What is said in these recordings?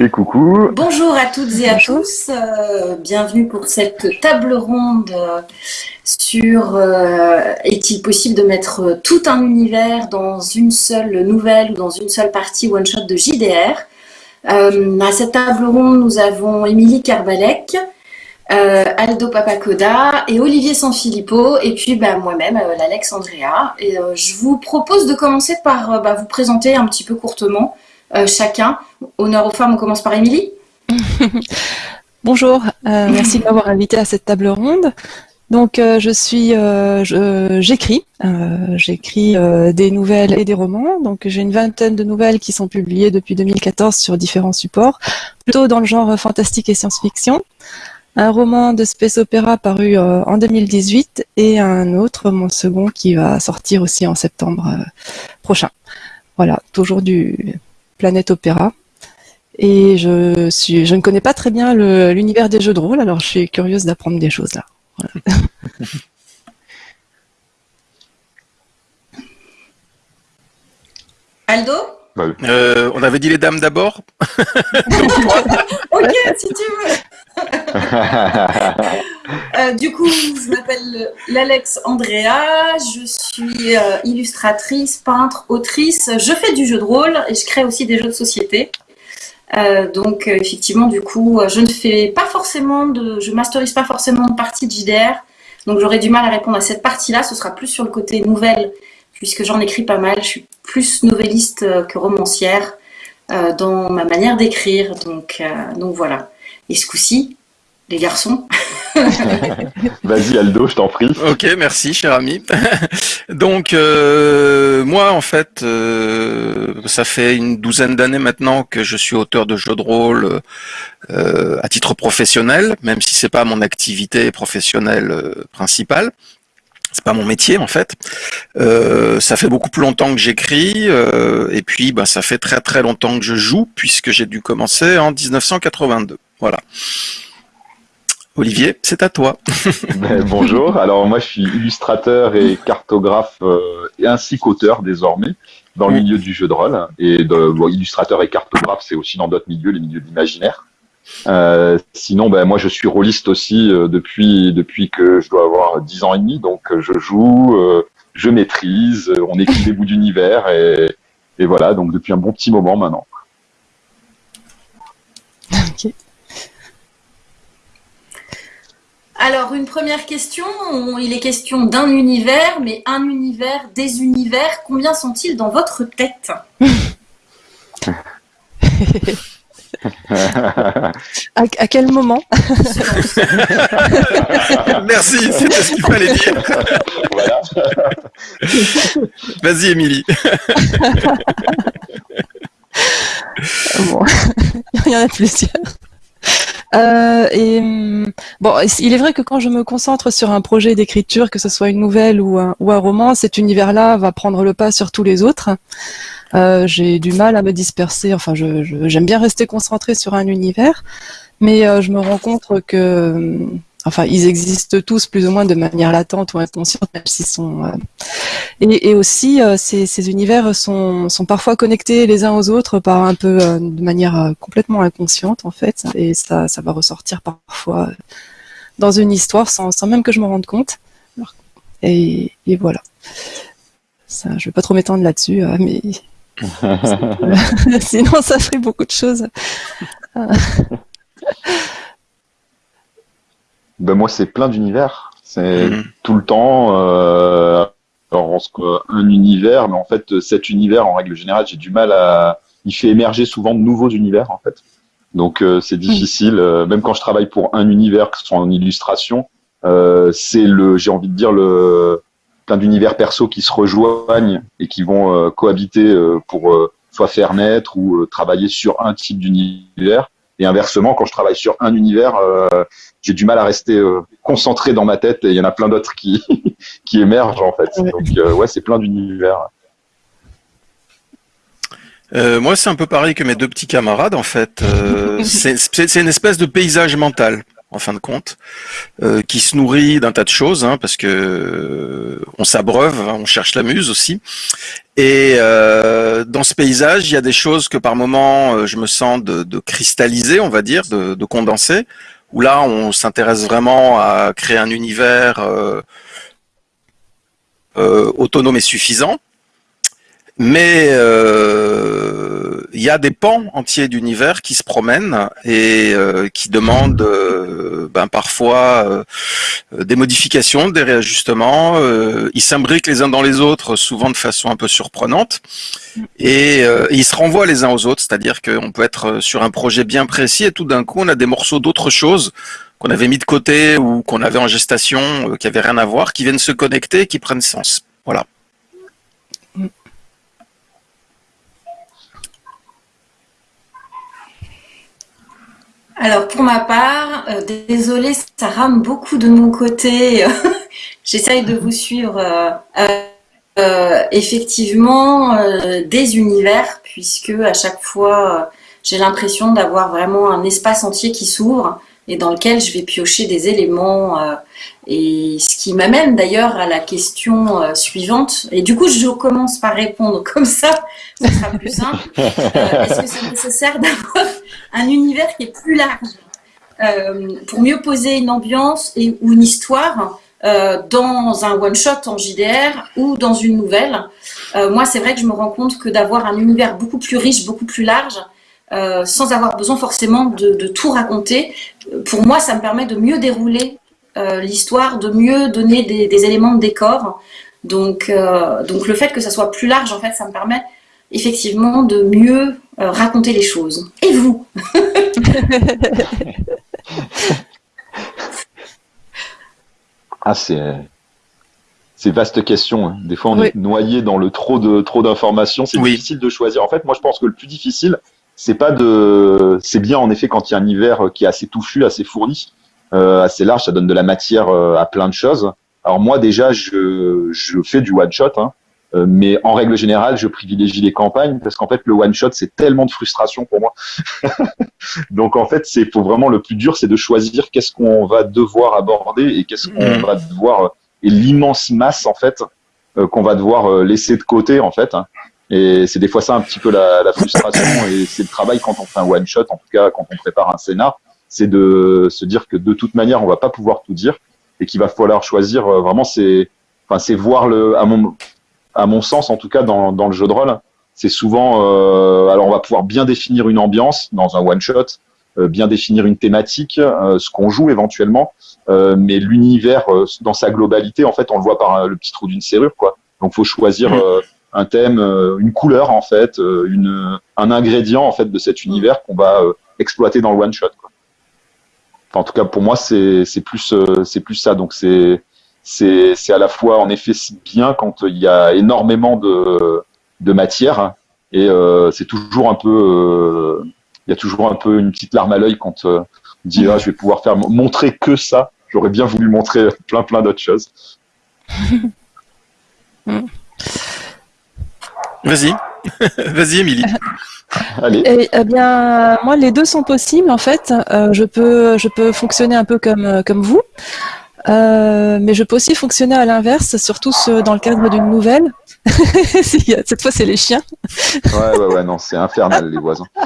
Et coucou. Bonjour à toutes et à tous. Euh, bienvenue pour cette table ronde euh, sur euh, est-il possible de mettre tout un univers dans une seule nouvelle ou dans une seule partie one-shot de JDR. à cette table ronde, nous avons Émilie Carvalec, Aldo Papacoda et Olivier Sanfilippo, et puis bah, moi-même, l'Alex Andrea. Et je vous propose de commencer par bah, vous présenter un petit peu courtement euh, chacun. Honneur aux femmes, on commence par Émilie. Bonjour, euh, merci de m'avoir invité à cette table ronde. Donc euh, je suis, j'écris, j'écris des nouvelles et des romans. Donc j'ai une vingtaine de nouvelles qui sont publiées depuis 2014 sur différents supports, plutôt dans le genre fantastique et science-fiction. Un roman de space opéra paru en 2018 et un autre, mon second, qui va sortir aussi en septembre prochain. Voilà, toujours du Planète Opéra. Et je, suis, je ne connais pas très bien l'univers des jeux de rôle, alors je suis curieuse d'apprendre des choses là. Aldo? Bah euh, On avait dit les dames d'abord. Ok, si tu veux Euh, du coup, je m'appelle l'Alex Andrea, je suis euh, illustratrice, peintre, autrice. Je fais du jeu de rôle et je crée aussi des jeux de société. Euh, donc effectivement, du coup, je ne fais pas forcément de, je masterise pas forcément de partie de JDR. Donc j'aurais du mal à répondre à cette partie-là. Ce sera plus sur le côté nouvelle, puisque j'en écris pas mal. Je suis plus novelliste que romancière dans ma manière d'écrire. Donc, donc voilà. Et ce coup-ci, les garçons. Vas-y Aldo, je t'en prie. Ok, merci cher ami. Donc euh, moi en fait, euh, ça fait une douzaine d'années maintenant que je suis auteur de jeux de rôle euh, à titre professionnel, même si c'est pas mon activité professionnelle principale. C'est pas mon métier en fait. ça fait beaucoup plus longtemps que j'écris et puis bah, ça fait très très longtemps que je joue puisque j'ai dû commencer en 1982. Voilà. Olivier, c'est à toi. Ben, bonjour, alors moi je suis illustrateur et cartographe euh, et ainsi qu'auteur désormais dans le milieu du jeu de rôle. Et de, illustrateur et cartographe, c'est aussi dans d'autres milieux, les milieux de l'imaginaire. Euh, sinon, ben, moi je suis rôliste aussi euh, depuis, depuis que je dois avoir 10 ans et demi, donc je joue, je maîtrise, on écrit des bouts d'univers et, et voilà, donc depuis un bon petit moment maintenant. Alors, une première question. Il est question d'un univers, mais un univers, des univers, combien sont-ils dans votre tête à, quel moment Merci, c'était ce qu'il fallait dire. Vas-y, Émilie. bon. Il y en a plusieurs. Euh, bon, il est vrai que quand je me concentre sur un projet d'écriture, que ce soit une nouvelle ou un, roman, cet univers-là va prendre le pas sur tous les autres. Euh, J'ai du mal à me disperser. Enfin, j'aime bien rester concentré sur un univers, mais euh, je me rends compte que hum, enfin, ils existent tous plus ou moins de manière latente ou inconsciente, même s'ils sont. Euh, et, aussi, euh, ces, univers sont, sont, parfois connectés les uns aux autres par un peu euh, de manière complètement inconsciente en fait, et ça, ça va ressortir parfois dans une histoire sans, sans même que je me rende compte. Et, et voilà. Ça, je vais pas trop m'étendre là-dessus, mais sinon ça ferait beaucoup de choses. ben moi c'est plein d'univers. C'est mhm. tout le temps euh, alors, un univers, mais en fait cet univers en règle générale j'ai du mal à. Il fait émerger souvent de nouveaux univers en fait. Donc euh, c'est difficile. Euh, même quand je travaille pour un univers, que ce soit en illustration, euh, c'est le, j'ai envie de dire le plein d'univers perso qui se rejoignent et qui vont euh, cohabiter pour soit faire naître ou travailler sur un type d'univers. Et inversement, quand je travaille sur un univers, euh, j'ai du mal à rester euh, concentré dans ma tête et il y en a plein d'autres qui, qui émergent en fait. Donc euh, ouais, c'est plein d'univers. moi, c'est un peu pareil que mes deux petits camarades en fait. c'est une espèce de paysage mental. En fin de compte, euh, qui se nourrit d'un tas de choses, hein, parce que on s'abreuve, hein, on cherche la muse aussi. Et euh, dans ce paysage, il y a des choses que par moment, euh, je me sens de, de cristalliser, on va dire, de, de condenser, où là, on s'intéresse vraiment à créer un univers autonome et suffisant. Mais il y a des pans entiers d'univers qui se promènent et euh, qui demandent euh, ben, parfois euh, des modifications, des réajustements. ils s'imbriquent les uns dans les autres, souvent de façon un peu surprenante, et, ils se renvoient les uns aux autres. C'est-à-dire qu'on peut être sur un projet bien précis et tout d'un coup on a des morceaux d'autres choses qu'on avait mis de côté ou qu'on avait en gestation, qui avaient rien à voir, qui viennent se connecter et qui prennent sens. Voilà. Alors pour ma part, euh, désolée, ça rame beaucoup de mon côté. J'essaye de vous suivre. Euh, euh, effectivement, des univers, puisque à chaque fois, j'ai l'impression d'avoir vraiment un espace entier qui s'ouvre et dans lequel je vais piocher des éléments. Euh, et ce qui m'amène d'ailleurs à la question euh, suivante. Et du coup, je commence par répondre comme ça, ce sera plus simple. Euh, est-ce que c'est nécessaire d'avoir un univers qui est plus large pour mieux poser une ambiance et, ou une histoire dans un one-shot en JDR ou dans une nouvelle? Moi, c'est vrai que je me rends compte que d'avoir un univers beaucoup plus riche, beaucoup plus large, euh, sans avoir besoin forcément de, tout raconter. Pour moi, ça me permet de mieux dérouler euh, l'histoire, de mieux donner des, éléments de décor. Donc, euh, donc le fait que ça soit plus large, en fait, ça me permet effectivement de mieux raconter les choses. Et vous Ah, c'est c'est vaste question. Hein. Des fois, on est noyé dans le trop de trop d'informations. C'est difficile de choisir. En fait, moi, je pense que le plus difficile, c'est pas de, c'est bien en effet quand il y a un hiver qui est assez touffu, assez fourni, euh, assez large, ça donne de la matière euh, à plein de choses. Alors moi déjà, je, je fais du one shot, hein, euh, mais en règle générale, je privilégie les campagnes parce qu'en fait le one shot c'est tellement de frustration pour moi. Donc en fait, c'est faut vraiment le plus dur, c'est de choisir qu'est-ce qu'on va devoir aborder et qu'est-ce qu'on mmh. va devoir et l'immense masse en fait qu'on va devoir laisser de côté en fait. Hein. Et c'est des fois ça un petit peu la, la frustration et c'est le travail quand on fait un one shot, en tout cas quand on prépare un scénar, c'est de se dire que de toute manière on va pas pouvoir tout dire et qu'il va falloir choisir euh, vraiment c'est enfin c'est voir le à mon à mon sens en tout cas dans, dans le jeu de rôle. C'est souvent euh, alors on va pouvoir bien définir une ambiance dans un one shot euh, bien définir une thématique euh, ce qu'on joue éventuellement mais l'univers dans sa globalité en fait on le voit par le petit trou d'une serrure quoi. Donc faut choisir mmh un thème, euh, une couleur en fait, euh, une, un ingrédient en fait de cet univers qu'on va euh, exploiter dans le one shot. Quoi. en tout cas, pour moi, c'est plus c'est plus ça. Donc c'est c'est à la fois en effet bien quand il y a énormément de de matière hein, et c'est toujours un peu il y a toujours un peu une petite larme à l'œil quand on dit ah, je vais pouvoir faire montrer que ça. J'aurais bien voulu montrer plein plein d'autres choses. Vas-y, vas-y, Émilie. Allez. Eh, eh, bien, moi, les deux sont possibles en fait. Euh, je peux, je peux fonctionner un peu comme euh, comme vous, euh, mais je peux aussi fonctionner à l'inverse, surtout dans le cadre d'une nouvelle. Cette fois, c'est les chiens. Ouais, ouais, ouais, non, c'est infernal, les voisins.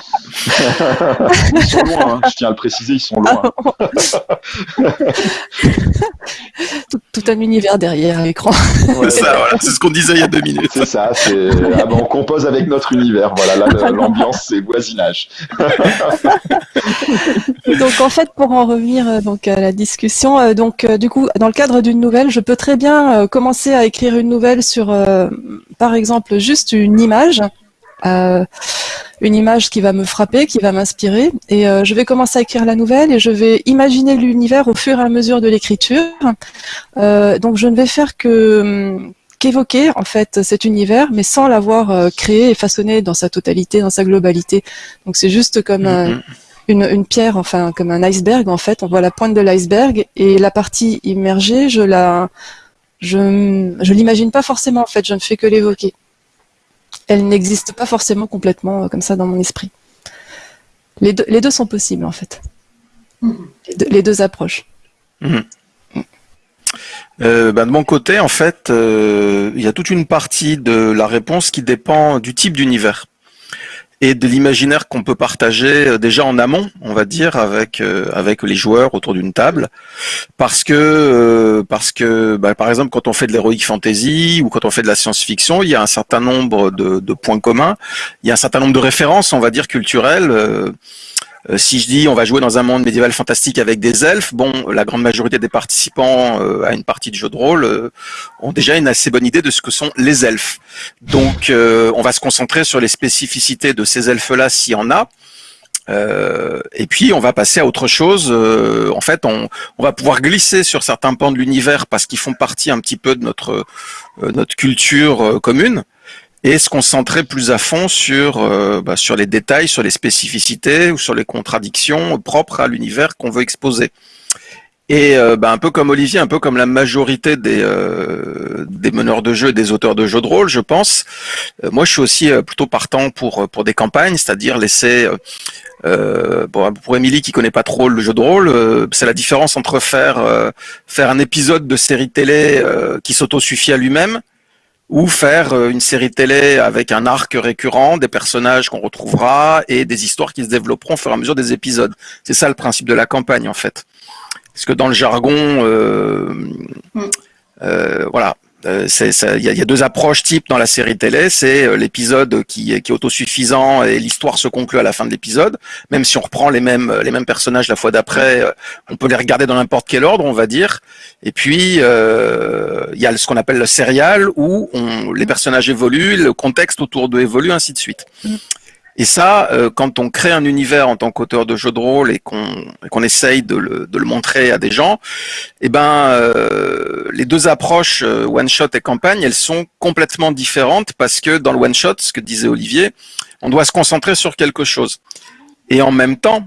ils sont loin, hein, je tiens à le préciser, ils sont loin. tout, un univers derrière l'écran. c'est ce qu'on disait il y a deux minutes. C'est ça, c'est... Ah ben, on compose avec notre univers. Voilà, là, l'ambiance, c'est voisinage. donc, en fait, pour en revenir euh, donc, à la discussion, euh, donc, euh, du dans le cadre d'une nouvelle, je peux très bien commencer à écrire une nouvelle sur par exemple juste une image, euh, une image qui va me frapper, qui va m'inspirer, et euh, je vais commencer à écrire la nouvelle et je vais imaginer l'univers au fur et à mesure de l'écriture. Euh, donc je ne vais faire hum, qu'évoquer en fait cet univers, mais sans l'avoir créé et façonné dans sa totalité, dans sa globalité. Donc c'est juste comme mm-hmm. Une, une, pierre, enfin comme un iceberg en fait. On voit la pointe de l'iceberg et la partie immergée, je la je je l'imagine pas forcément en fait, je ne fais que l'évoquer. Elle n'existe pas forcément complètement euh, comme ça dans mon esprit. Les deux, les deux sont possibles en fait. les, deux, approches. Mhm. Euh, bah, de mon côté, en fait, euh, il y a toute une partie de la réponse qui dépend du type d'univers et de l'imaginaire qu'on peut partager euh, déjà en amont, on va dire, avec avec les joueurs autour d'une table, parce que parce que bah, par exemple quand on fait de l'heroic fantasy ou quand on fait de la science-fiction, il y a un certain nombre de, de, points communs, il y a un certain nombre de références, on va dire culturelles euh, si je dis on va jouer dans un monde médiéval fantastique avec des elfes, bon, la grande majorité des participants euh, à une partie de jeu de rôle euh, ont déjà une assez bonne idée de ce que sont les elfes. Donc, on va se concentrer sur les spécificités de ces elfes-là s'il y en a. et puis on va passer à autre chose. en fait, on, on, va pouvoir glisser sur certains pans de l'univers parce qu'ils font partie un petit peu de notre notre culture commune et se concentrer plus à fond sur, euh, bah, sur les détails, sur les spécificités ou sur les contradictions propres à l'univers qu'on veut exposer. Et euh, bah, un peu comme Olivier, un peu comme la majorité des, euh, des meneurs de jeu et des auteurs de jeux de rôle, je pense, moi je suis aussi plutôt partant pour, pour des campagnes, c'est-à-dire laisser... bon, pour Émilie qui connaît pas trop le jeu de rôle, c'est la différence entre faire faire un épisode de série télé qui s'auto-suffit à lui-même ou faire euh, une série télé avec un arc récurrent, des personnages qu'on retrouvera et des histoires qui se développeront au fur et à mesure des épisodes. C'est ça le principe de la campagne en fait. Parce que dans le jargon, euh, mm. euh, voilà, il y, a deux approches types dans la série télé. C'est euh, l'épisode qui, qui, est autosuffisant et l'histoire se conclut à la fin de l'épisode. Même si on reprend les mêmes les mêmes personnages la fois d'après, euh, on peut les regarder dans n'importe quel ordre, on va dire. Et puis il y a ce qu'on appelle le serial où on, les personnages évoluent, le contexte autour d'eux évolue, ainsi de suite. Et ça, euh, quand on crée un univers en tant qu'auteur de jeu de rôle et qu'on essaye de le, de le, montrer à des gens, eh ben, euh, les deux approches euh, one shot et campagne, elles sont complètement différentes parce que dans le one shot, ce que disait Olivier, on doit se concentrer sur quelque chose. Et en même temps,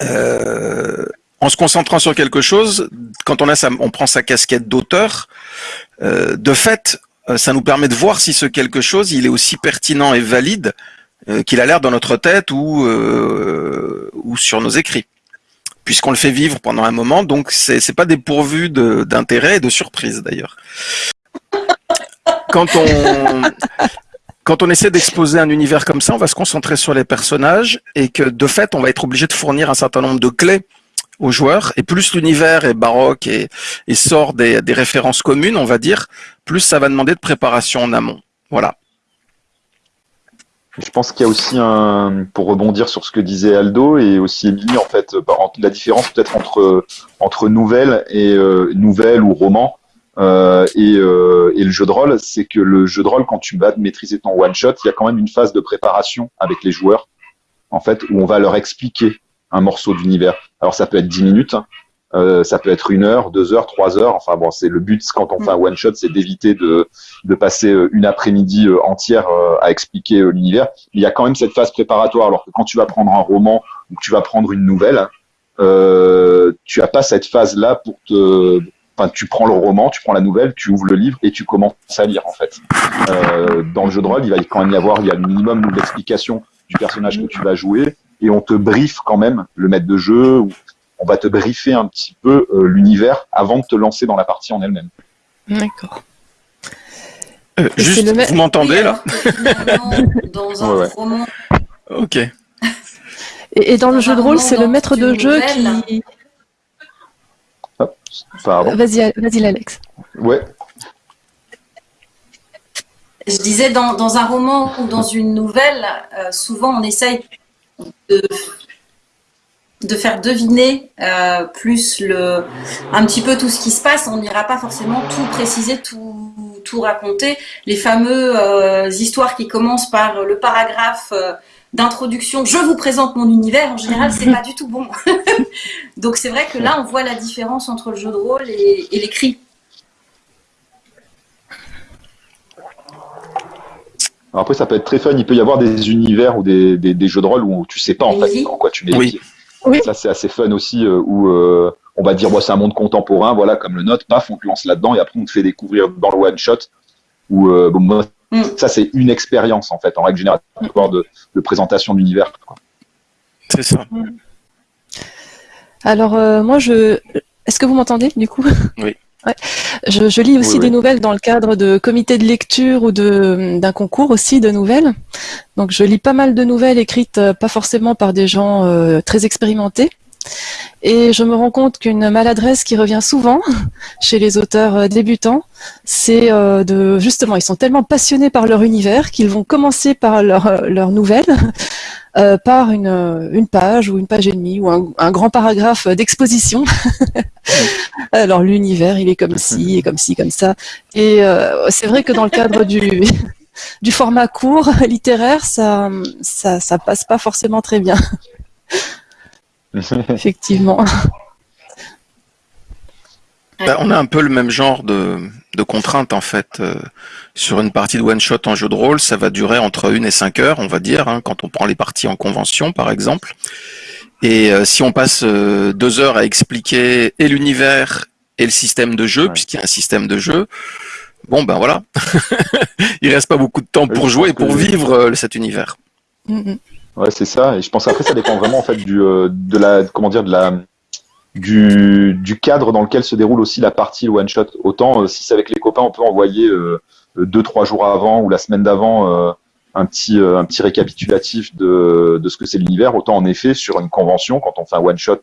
en se concentrant sur quelque chose, quand on a sa, on prend sa casquette d'auteur, de fait, ça nous permet de voir si ce quelque chose, il est aussi pertinent et valide euh, qu'il a l'air dans notre tête ou, euh, ou sur nos écrits, puisqu'on le fait vivre pendant un moment, donc c'est pas dépourvu d'intérêt et de surprise d'ailleurs. Quand on, quand on essaie d'exposer un univers comme ça, on va se concentrer sur les personnages et que de fait, on va être obligé de fournir un certain nombre de clés aux joueurs. Et plus l'univers est baroque et, et sort des, des, références communes, on va dire, plus ça va demander de préparation en amont. Voilà. Je pense qu'il y a aussi un, pour rebondir sur ce que disait Aldo et aussi Émilie, en fait, bah, la différence peut-être entre entre nouvelle et euh, nouvelle ou roman euh, et, euh, et, le jeu de rôle, c'est que le jeu de rôle, quand tu vas maîtriser ton one shot, il y a quand même une phase de préparation avec les joueurs, en fait, où on va leur expliquer un morceau d'univers. Alors ça peut être 10 minutes, euh, ça peut être une heure, deux heures, trois heures. Enfin bon, c'est le but quand on fait un one shot, c'est d'éviter de, de passer euh, une après-midi euh, entière à expliquer l'univers. Il y a quand même cette phase préparatoire. Alors que quand tu vas prendre un roman ou que tu vas prendre une nouvelle, euh, tu as pas cette phase-là pour te Enfin, tu prends le roman, tu prends la nouvelle, tu ouvres le livre et tu commences à lire en fait. Euh, dans le jeu de rôle, il va quand même y avoir, il y a le minimum d'explication du personnage que tu vas jouer et on te briefe quand même le maître de jeu ou on va te briefer un petit peu euh, l'univers avant de te lancer dans la partie en elle-même. D'accord. Euh, juste, vous m'entendez là Dans un roman. Ok. Et, dans le jeu de rôle, c'est le maître de jeu qui. Vas-y, vas-y, Alex. Ouais. Je disais, dans, un roman ou dans une nouvelle, euh, souvent on essaye de de faire deviner euh, plus le un petit peu tout ce qui se passe. On n'ira pas forcément tout préciser, tout, tout raconter. Les fameux euh, histoires qui commencent par le paragraphe euh, d'introduction, je vous présente mon univers, en général, c'est pas du tout bon. Donc c'est vrai que là, on voit la différence entre le jeu de rôle et, l'écrit. Après, ça peut être très fun. Il peut y avoir des univers ou des, des, jeux de rôle où tu sais pas en fait en quoi tu mets oui. Ça, c'est assez fun aussi, euh, où euh, on va dire, c'est un monde contemporain, voilà, comme le note, paf, on te lance là-dedans, et après, on te fait découvrir dans le one-shot, où, euh, bon, mm. ça, c'est une expérience, en fait, en règle générale, de, de présentation d'univers. C'est ça. Alors moi, je, est-ce que vous m'entendez du coup? Oui. Je, lis aussi des nouvelles dans le cadre de comités de lecture ou d'un concours aussi de nouvelles. Donc je lis pas mal de nouvelles écrites pas forcément par des gens très expérimentés, et je me rends compte qu'une maladresse qui revient souvent chez les auteurs euh, débutants, c'est euh, de justement, ils sont tellement passionnés par leur univers qu'ils vont commencer par leur, euh, leur nouvelle, par une, une, page ou une page et demie ou un, grand paragraphe d'exposition. Alors l'univers, il est comme ci, et comme ci, comme ça. Et c'est vrai que dans le cadre du, du format court littéraire, ça, ça, ça passe pas forcément très bien. Effectivement. Bah, on a un peu le même genre de, de contraintes en fait. Euh, sur une partie de one shot en jeu de rôle, ça va durer entre une et cinq heures, on va dire, hein, quand on prend les parties en convention par exemple. Et euh, si on passe euh, deux heures à expliquer et l'univers et le système de jeu, puisqu'il y a un système de jeu, bon ben voilà, il reste pas beaucoup de temps pour jouer et pour vivre cet univers. Mm, mm. Ouais, c'est ça. Et je pense après, ça dépend vraiment en fait du, euh, de la, comment dire, de la, du, du cadre dans lequel se déroule aussi la partie one shot. Autant euh, si c'est avec les copains, on peut envoyer euh, deux trois jours avant ou la semaine d'avant un petit un petit récapitulatif de, de ce que c'est l'univers. Autant en effet sur une convention, quand on fait un one shot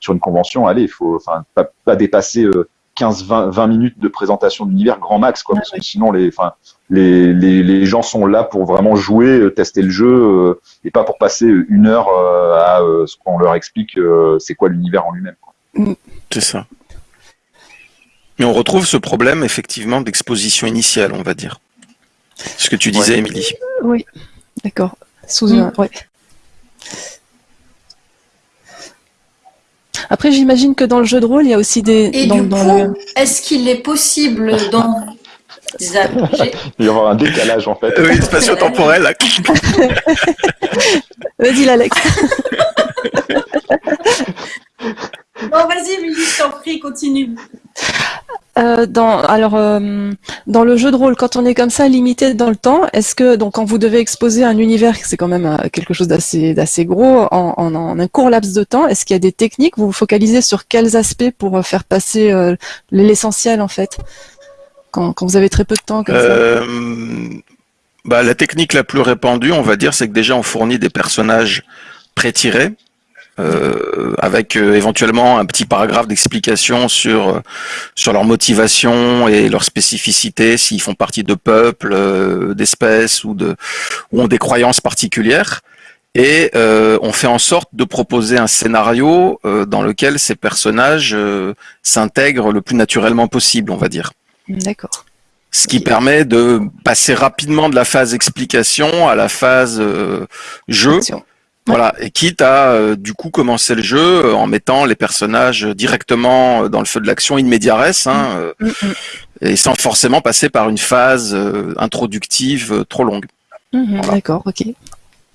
sur une convention, allez, il faut enfin pas dépasser 15 20, 20 minutes de présentation d'univers grand max quoi, parce que sinon les enfin les, les, les, gens sont là pour vraiment jouer, euh, tester le jeu, euh, et pas pour passer une heure euh, à ce qu'on leur explique c'est quoi l'univers en lui-même. Mm. C'est ça. Mais on retrouve ce problème effectivement d'exposition initiale, on va dire. Ce que tu disais, Émilie. Oui, d'accord. Sous mm. Après, j'imagine que dans le jeu de rôle, il y a aussi des. Et du coup, est-ce qu'il est possible dans il va y avoir un décalage en fait. Oui, spatio-temporel. Vas-y, l'Alex. non, vas-y, Milly, je t'en prie, continue. Euh, dans, alors, euh, dans le jeu de rôle, quand on est comme ça, limité dans le temps, est-ce que, donc, quand vous devez exposer un univers, c'est quand même euh, quelque chose d'assez, d'assez gros, en, en, un court laps de temps, est-ce qu'il y a des techniques? Vous vous focalisez sur quels aspects pour faire passer l'essentiel, en fait? Quand, vous avez très peu de temps comme ça. Bah, La technique la plus répandue, on va dire, c'est que déjà on fournit des personnages pré-tirés, euh, avec euh, éventuellement un petit paragraphe d'explication sur sur leur motivation et leur spécificité, s'ils font partie de peuples, d'espèces ou de ou ont des croyances particulières. Et on fait en sorte de proposer un scénario dans lequel ces personnages s'intègrent le plus naturellement possible, on va dire. D'accord. Ce qui permet de passer rapidement de la phase explication à la phase euh, jeu. Voilà, et quitte à euh, du coup commencer le jeu euh, en mettant les personnages directement dans le feu de l'action immédiatrice, hein, mm, mm, mm. et sans forcément passer par une phase introductive trop longue. D'accord, ok.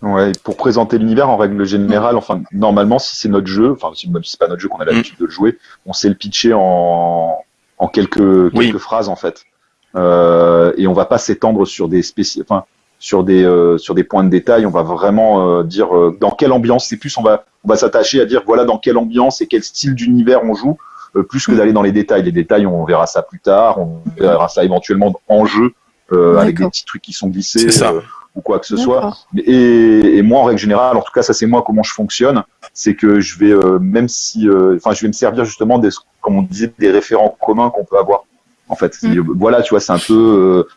Ouais, pour présenter l'univers en règle générale, enfin normalement si c'est notre jeu, enfin même si c'est pas notre jeu qu'on a l'habitude de le jouer, on sait le pitcher en, en quelques, quelques phrases en fait. Euh, et on va pas s'étendre sur des spéci enfin, sur des euh, sur des points de détail. On va vraiment euh, dire euh, dans quelle ambiance. C'est plus on va on va s'attacher à dire voilà dans quelle ambiance et quel style d'univers on joue, plus que d'aller dans les détails. Les détails, on verra ça plus tard. On verra ça éventuellement en jeu avec des petits trucs qui sont glissés. ou quoi que ce soit. Et, et, moi, en règle générale, en tout cas, ça c'est moi comment je fonctionne, c'est que je vais, même si, enfin, je vais me servir justement des, comme on disait, des référents communs qu'on peut avoir. En fait, mm. voilà, tu vois, c'est un peu euh,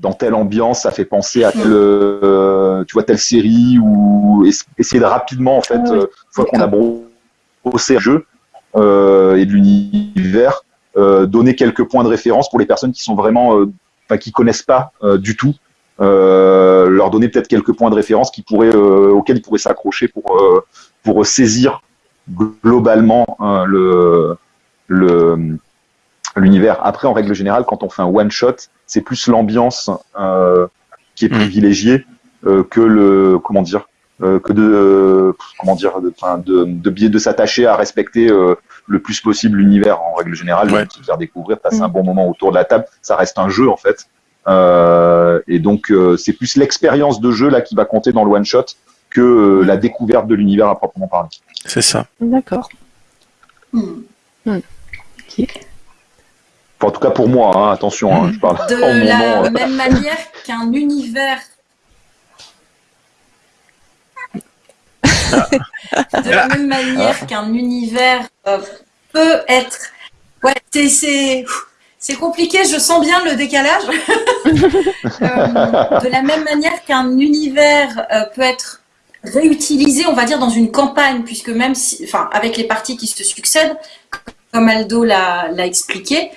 dans telle ambiance, ça fait penser à telle, euh, tu vois, telle série ou essayer de rapidement, en fait, ah euh, une fois qu'on a bossé le jeu et de l'univers, donner quelques points de référence pour les personnes qui sont vraiment, enfin, qui connaissent pas du tout. leur donner peut-être quelques points de référence qui pourraient, auxquels ils pourraient s'accrocher pour, pour saisir globalement le, le l'univers. Après, en règle générale, quand on fait un one shot, c'est plus l'ambiance euh, qui est mm. privilégiée euh, que le comment dire euh, que de comment dire de de, de, de s'attacher à respecter le plus possible l'univers en règle générale, ouais. se faire découvrir, passer mm. un bon moment autour de la table. Ça reste un jeu en fait, et donc c'est plus l'expérience de jeu là qui va compter dans le one shot que la découverte de l'univers à proprement parler. C'est ça. D'accord. En tout cas pour moi, hein, attention, hein, je parle de la même manière qu'un univers de la même manière qu'un univers euh, peut être. Ouais, c'est compliqué, je sens bien le décalage. Euh, de la même manière qu'un univers euh, peut être réutilisé, on va dire, dans une campagne, puisque même si, enfin, avec les parties qui se succèdent, comme Aldo l'a expliqué,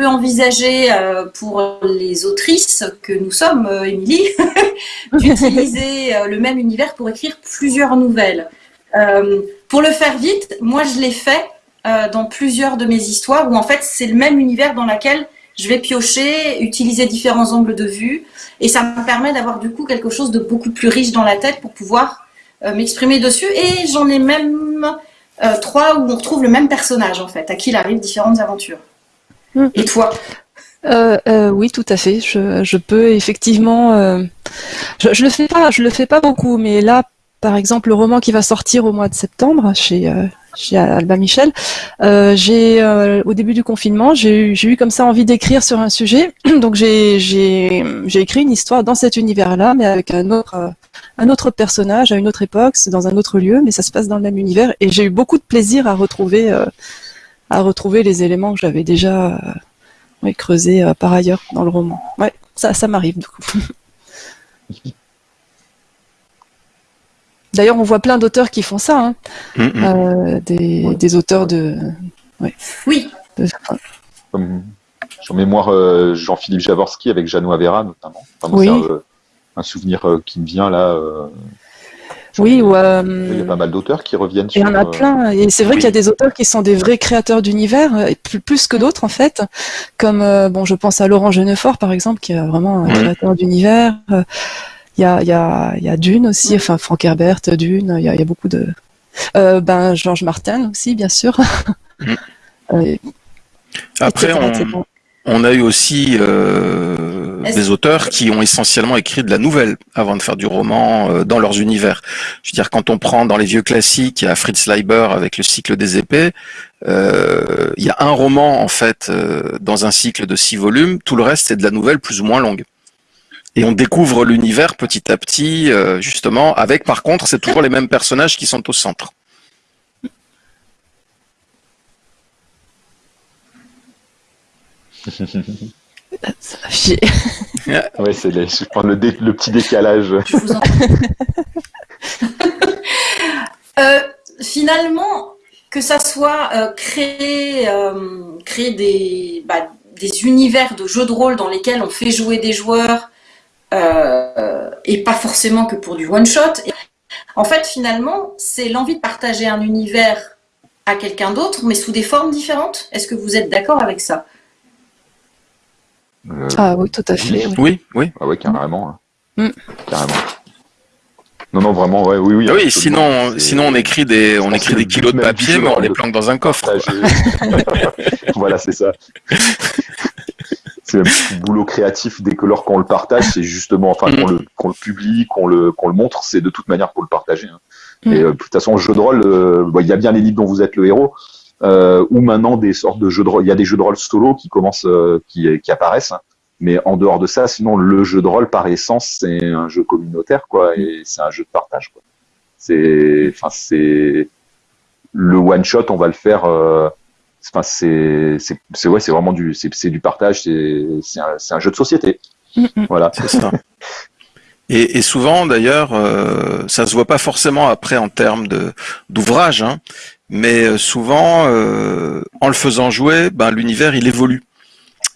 peut envisager pour les autrices que nous sommes, Émilie, d'utiliser le même univers pour écrire plusieurs nouvelles. Euh, pour le faire vite, moi je l'ai fait euh, dans plusieurs de mes histoires où en fait c'est le même univers dans lequel je vais piocher, utiliser différents angles de vue et ça me permet d'avoir du coup quelque chose de beaucoup plus riche dans la tête pour pouvoir euh, m'exprimer dessus et j'en ai même trois où on retrouve le même personnage en fait, à qui il arrive différentes aventures. Mm. Et toi? Oui, tout à fait. Je, je peux effectivement. je, je le fais pas. Je le fais pas beaucoup, mais là, par exemple, le roman qui va sortir au mois de septembre chez, euh, chez Alba Michel, euh, j'ai euh, au début du confinement, j'ai eu, eu comme ça envie d'écrire sur un sujet, donc j'ai écrit une histoire dans cet univers-là, mais avec un autre, un autre personnage à une autre époque, dans un autre lieu, mais ça se passe dans le même univers, et j'ai eu beaucoup de plaisir à retrouver, à retrouver les éléments que j'avais déjà ouais, creusés par ailleurs dans le roman. Ouais, ça, ça m'arrive du coup. D'ailleurs, on voit plein d'auteurs qui font ça. Hein. Mm, mm. Euh, des, auteurs de. Oui. Comme, en mémoire euh, Jean-Philippe Javorski avec Jeannot Avera, notamment. oui. Euh, un, souvenir qui me vient là. Oui, il y a pas mal d'auteurs qui reviennent. Il y en a plein. Et c'est vrai qu'il y a des auteurs qui sont des vrais créateurs d'univers, plus, que d'autres en fait. Comme, bon, je pense à Laurent Genefort, par exemple, qui est vraiment un créateur d'univers. Il y a, y, a, y a Dune aussi, enfin Frank Herbert, Dune, il y a, y a, beaucoup de... Euh, ben, Georges Martin aussi, bien sûr. Mm. Euh, Après, on, on, a eu aussi euh, des auteurs qui ont essentiellement écrit de la nouvelle avant de faire du roman euh, dans leurs univers. Je veux dire, quand on prend dans les vieux classiques, il y a Fritz Leiber avec le cycle des épées, euh, il y a un roman en fait dans un cycle de six volumes, tout le reste c'est de la nouvelle plus ou moins longue et on découvre l'univers petit à petit, euh, justement, avec par contre, c'est toujours les mêmes personnages qui sont au centre. ouais, c'est je prends le, le, petit décalage. euh, finalement, que ça soit euh, créer, euh, créer des, bah, des univers de jeux de rôle dans lesquels on fait jouer des joueurs euh, et pas forcément que pour du one-shot. En fait, finalement, c'est l'envie de partager un univers à quelqu'un d'autre, mais sous des formes différentes. Est-ce que vous êtes d'accord avec ça? Euh, Ah oui, tout à fait. Oui, oui. Ah oui, carrément. Hein. Mm. Carrément. Non, non, vraiment, ouais, oui, oui. Ah oui, sinon, sinon on écrit des, on écrit des kilos de papier, mais on les planque dans un coffre. voilà, c'est ça. c'est un boulot créatif dès que lors qu'on le partage, c'est justement, enfin, qu'on le, qu'on le publie, qu'on le, qu'on le montre, c'est de toute manière pour le partager. Hein. Mm. Et euh, de toute façon, jeu de rôle, euh, il y a bien les livres dont vous êtes le héros, euh, ou maintenant des sortes de jeux de rôle. Il y a des jeux de rôle solo qui commencent, euh, qui, qui apparaissent. Mais en dehors de ça, sinon, le jeu de rôle, par essence, c'est un jeu communautaire, quoi, et c'est un jeu de partage, quoi. C'est, enfin, c'est le one shot, on va le faire. Euh, Enfin, c'est c'est ouais, c'est vraiment du c'est du partage, c'est un, un jeu de société. Voilà. C'est ça. Et, et, souvent, d'ailleurs, euh, ça se voit pas forcément après en termes de d'ouvrage, hein, mais euh, souvent, euh, en le faisant jouer, ben, l'univers il évolue.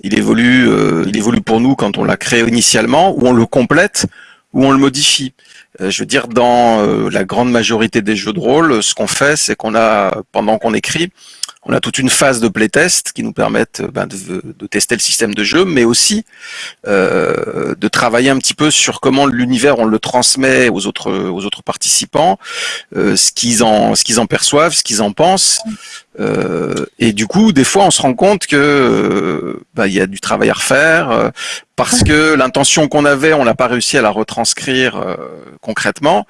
Il évolue, euh, il évolue pour nous quand on l'a créé initialement, ou on le complète, ou on le modifie. Je veux dire, dans la grande majorité des jeux de rôle, ce qu'on fait, c'est qu'on a, pendant qu'on écrit, on a toute une phase de playtest qui nous permettent ben, de, de, tester le système de jeu, mais aussi euh, de travailler un petit peu sur comment l'univers on le transmet aux autres aux autres participants, euh, ce qu'ils en ce qu'ils en perçoivent, ce qu'ils en pensent, Euh, et du coup, des fois, on se rend compte que euh, bah, il y a du travail à refaire euh, parce que l'intention qu'on avait, on n'a pas réussi à la retranscrire concrètement,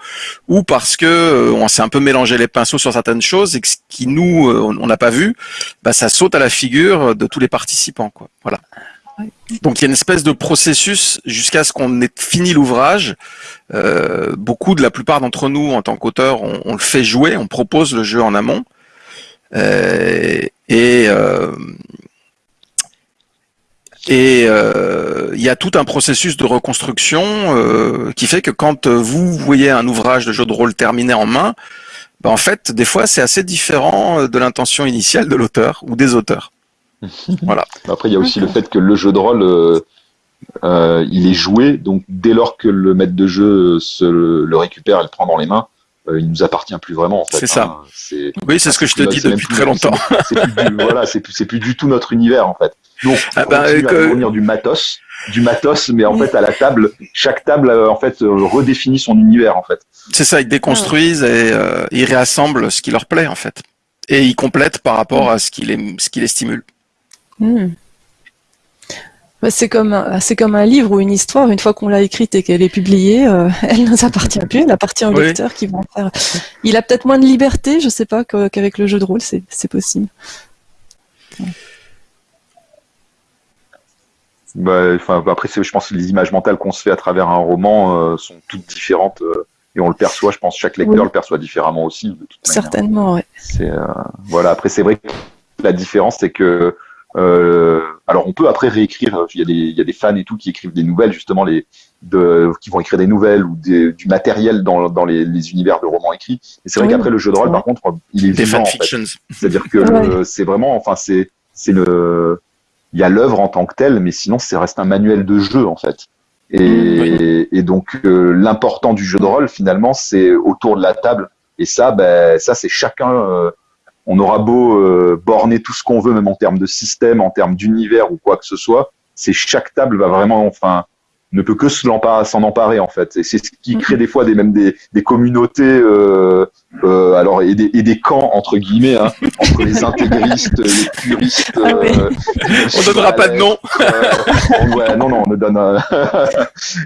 ou parce que on s'est un peu mélangé les pinceaux sur certaines choses et que ce qui nous on n'a pas vu, bah, ça saute à la figure de tous les participants. Quoi. Voilà. Donc il y a une espèce de processus jusqu'à ce qu'on ait fini l'ouvrage. beaucoup de la plupart d'entre nous, en tant qu'auteurs, on, on, le fait jouer, on propose le jeu en amont. Euh, et euh, et euh, il y a tout un processus de reconstruction qui fait que quand vous voyez un ouvrage de jeu de rôle terminé en main, bah, en fait, des fois, c'est assez différent de l'intention initiale de l'auteur ou des auteurs. voilà. Après, il y a aussi le fait que le jeu de rôle, il est joué, donc dès lors que le maître de jeu se le récupère et le prend dans les mains, euh, il nous appartient plus vraiment. En fait, c'est ça. Hein. oui, c'est ce que je te dis depuis très longtemps. C'est plus, voilà, c'est plus, plus, du tout notre univers en fait. Donc, ah bah, on du matos, du matos, mais en fait à la table, chaque table euh, en fait euh, redéfinit son univers en fait. C'est ça, ils déconstruisent et ils réassemblent ce qui leur plaît en fait, et ils complètent par rapport à ce qui les, ce qui les stimule. Hmm. Bah, c'est comme, euh, c'est comme un livre ou une histoire, une fois qu'on l'a écrite et qu'elle est publiée, euh, elle ne nous appartient plus, elle appartient au lecteur qui vont faire. Il a peut-être moins de liberté, je sais pas, qu'avec le jeu de rôle, c'est, possible. Bah, après, je pense que les images mentales qu'on se fait à travers un roman euh, sont toutes différentes et on le perçoit. Je pense que chaque lecteur le perçoit différemment aussi. Certainement, oui. voilà. Après, c'est vrai que la différence, c'est que euh, alors on peut après réécrire. Il y, a des, il y a des fans et tout qui écrivent des nouvelles justement les de, qui vont écrire des nouvelles ou des, du matériel dans, dans les, les, univers de romans écrits. Et c'est vrai qu'après le jeu de rôle, par contre, il est des vivant. En fait. C'est-à-dire que c'est vraiment, enfin c'est c'est le il y a l'œuvre en tant que telle, mais sinon c'est reste un manuel de jeu en fait. Et, et donc euh, l'important du jeu de rôle finalement c'est autour de la table. Et ça, ben ça c'est chacun. Euh, on aura beau euh, borner tout ce qu'on veut, même en termes de système, en termes d'univers ou quoi que ce soit, c'est chaque table va vraiment, enfin, ne peut que s'en emparer en fait. Et c'est ce qui crée des fois des même des, des communautés, euh, euh, alors et des, et des, camps entre guillemets hein, entre les intégristes, les puristes. Ah euh, on donnera pas de nom. Euh, ouais, non, non, on ne donne.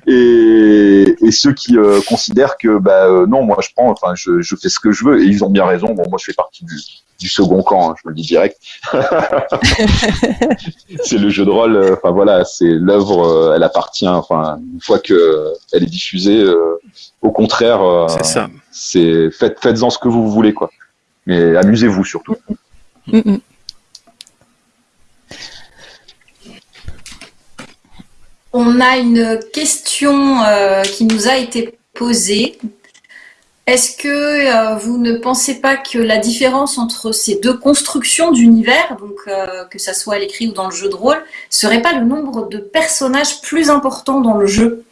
et, et ceux qui considèrent que bah non, moi je prends, enfin je, je fais ce que je veux et ils ont bien raison. Bon, moi je fais partie du, du second camp, hein, je me le dis direct. c'est le jeu de rôle, euh, enfin voilà, c'est l'œuvre, euh, elle appartient, enfin une fois que elle est diffusée, euh, au contraire, c'est faites faites-en ce que vous voulez quoi, mais amusez-vous surtout. Mm, mm. On a une question qui nous a été posée est-ce que euh, vous ne pensez pas que la différence entre ces deux constructions d'univers, donc euh, que ça soit à l'écrit ou dans le jeu de rôle, serait pas le nombre de personnages plus important dans le jeu?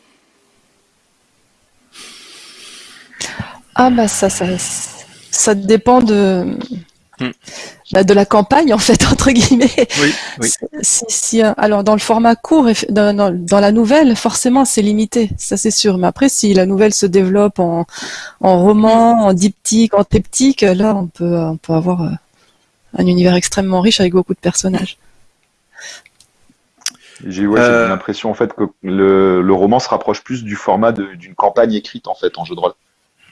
Ah bah ça, ça, ça dépend de, Hmm. Bah, de la campagne en fait entre guillemets. Oui, oui. Si, euh, alors dans le format court, dans, dans, la nouvelle, forcément c'est limité, ça c'est sûr. Mais après, si la nouvelle se développe en, en roman, en diptyque, en triptyque, là on peut on peut avoir euh, un univers extrêmement riche avec beaucoup de personnages. J'ai ouais, euh... l'impression en fait que le, le, roman se rapproche plus du format d'une campagne écrite en fait en jeu de rôle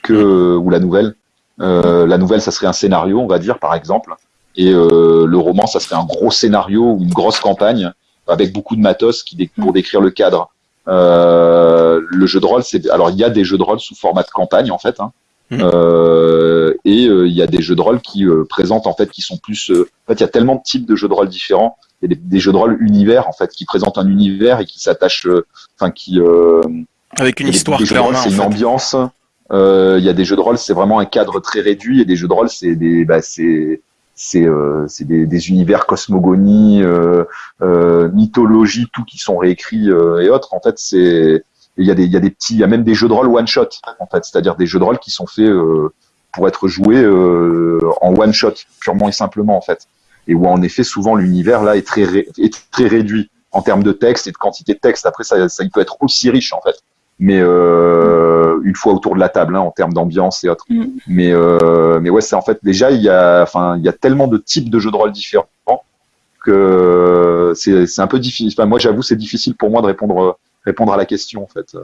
que hmm. ou la nouvelle. Euh, la nouvelle, ça serait un scénario, on va dire, par exemple. Et euh, le roman, ça serait un gros scénario ou une grosse campagne avec beaucoup de matos qui pour décrire le cadre. Euh, le jeu de rôle, c'est alors il y a des jeux de rôle sous format de campagne en fait, hein. mmh. euh, et euh, il y a des jeux de rôle qui euh, présentent en fait qui sont plus. en fait, il y a tellement de types de jeux de rôle différents. Il y a des, des, jeux de rôle univers en fait qui présentent un univers et qui s'attachent, enfin qui avec une histoire clairement. C'est une ambiance. Euh, il y a des jeux de rôle, c'est vraiment un cadre très réduit, et des jeux de rôle, c'est des, bah, c'est c'est euh, des, des, univers cosmogonie, euh, euh, mythologie, tout qui sont réécrits euh, et autres. En fait, c'est il y a des il y a des petits, il y a même des jeux de rôle one shot en fait, c'est-à-dire des jeux de rôle qui sont faits pour être joués en one shot purement et simplement en fait, et où en effet souvent l'univers là est très est très réduit en termes de texte et de quantité de texte. Après ça ça il peut être aussi riche en fait. Mais euh, une fois autour de la table hein, en termes d'ambiance et autres. Mm. Mais euh, mais ouais, c'est en fait déjà il y a enfin il y a tellement de types de jeux de rôle différents que c'est c'est un peu difficile. Enfin, moi j'avoue c'est difficile pour moi de répondre répondre à la question en fait.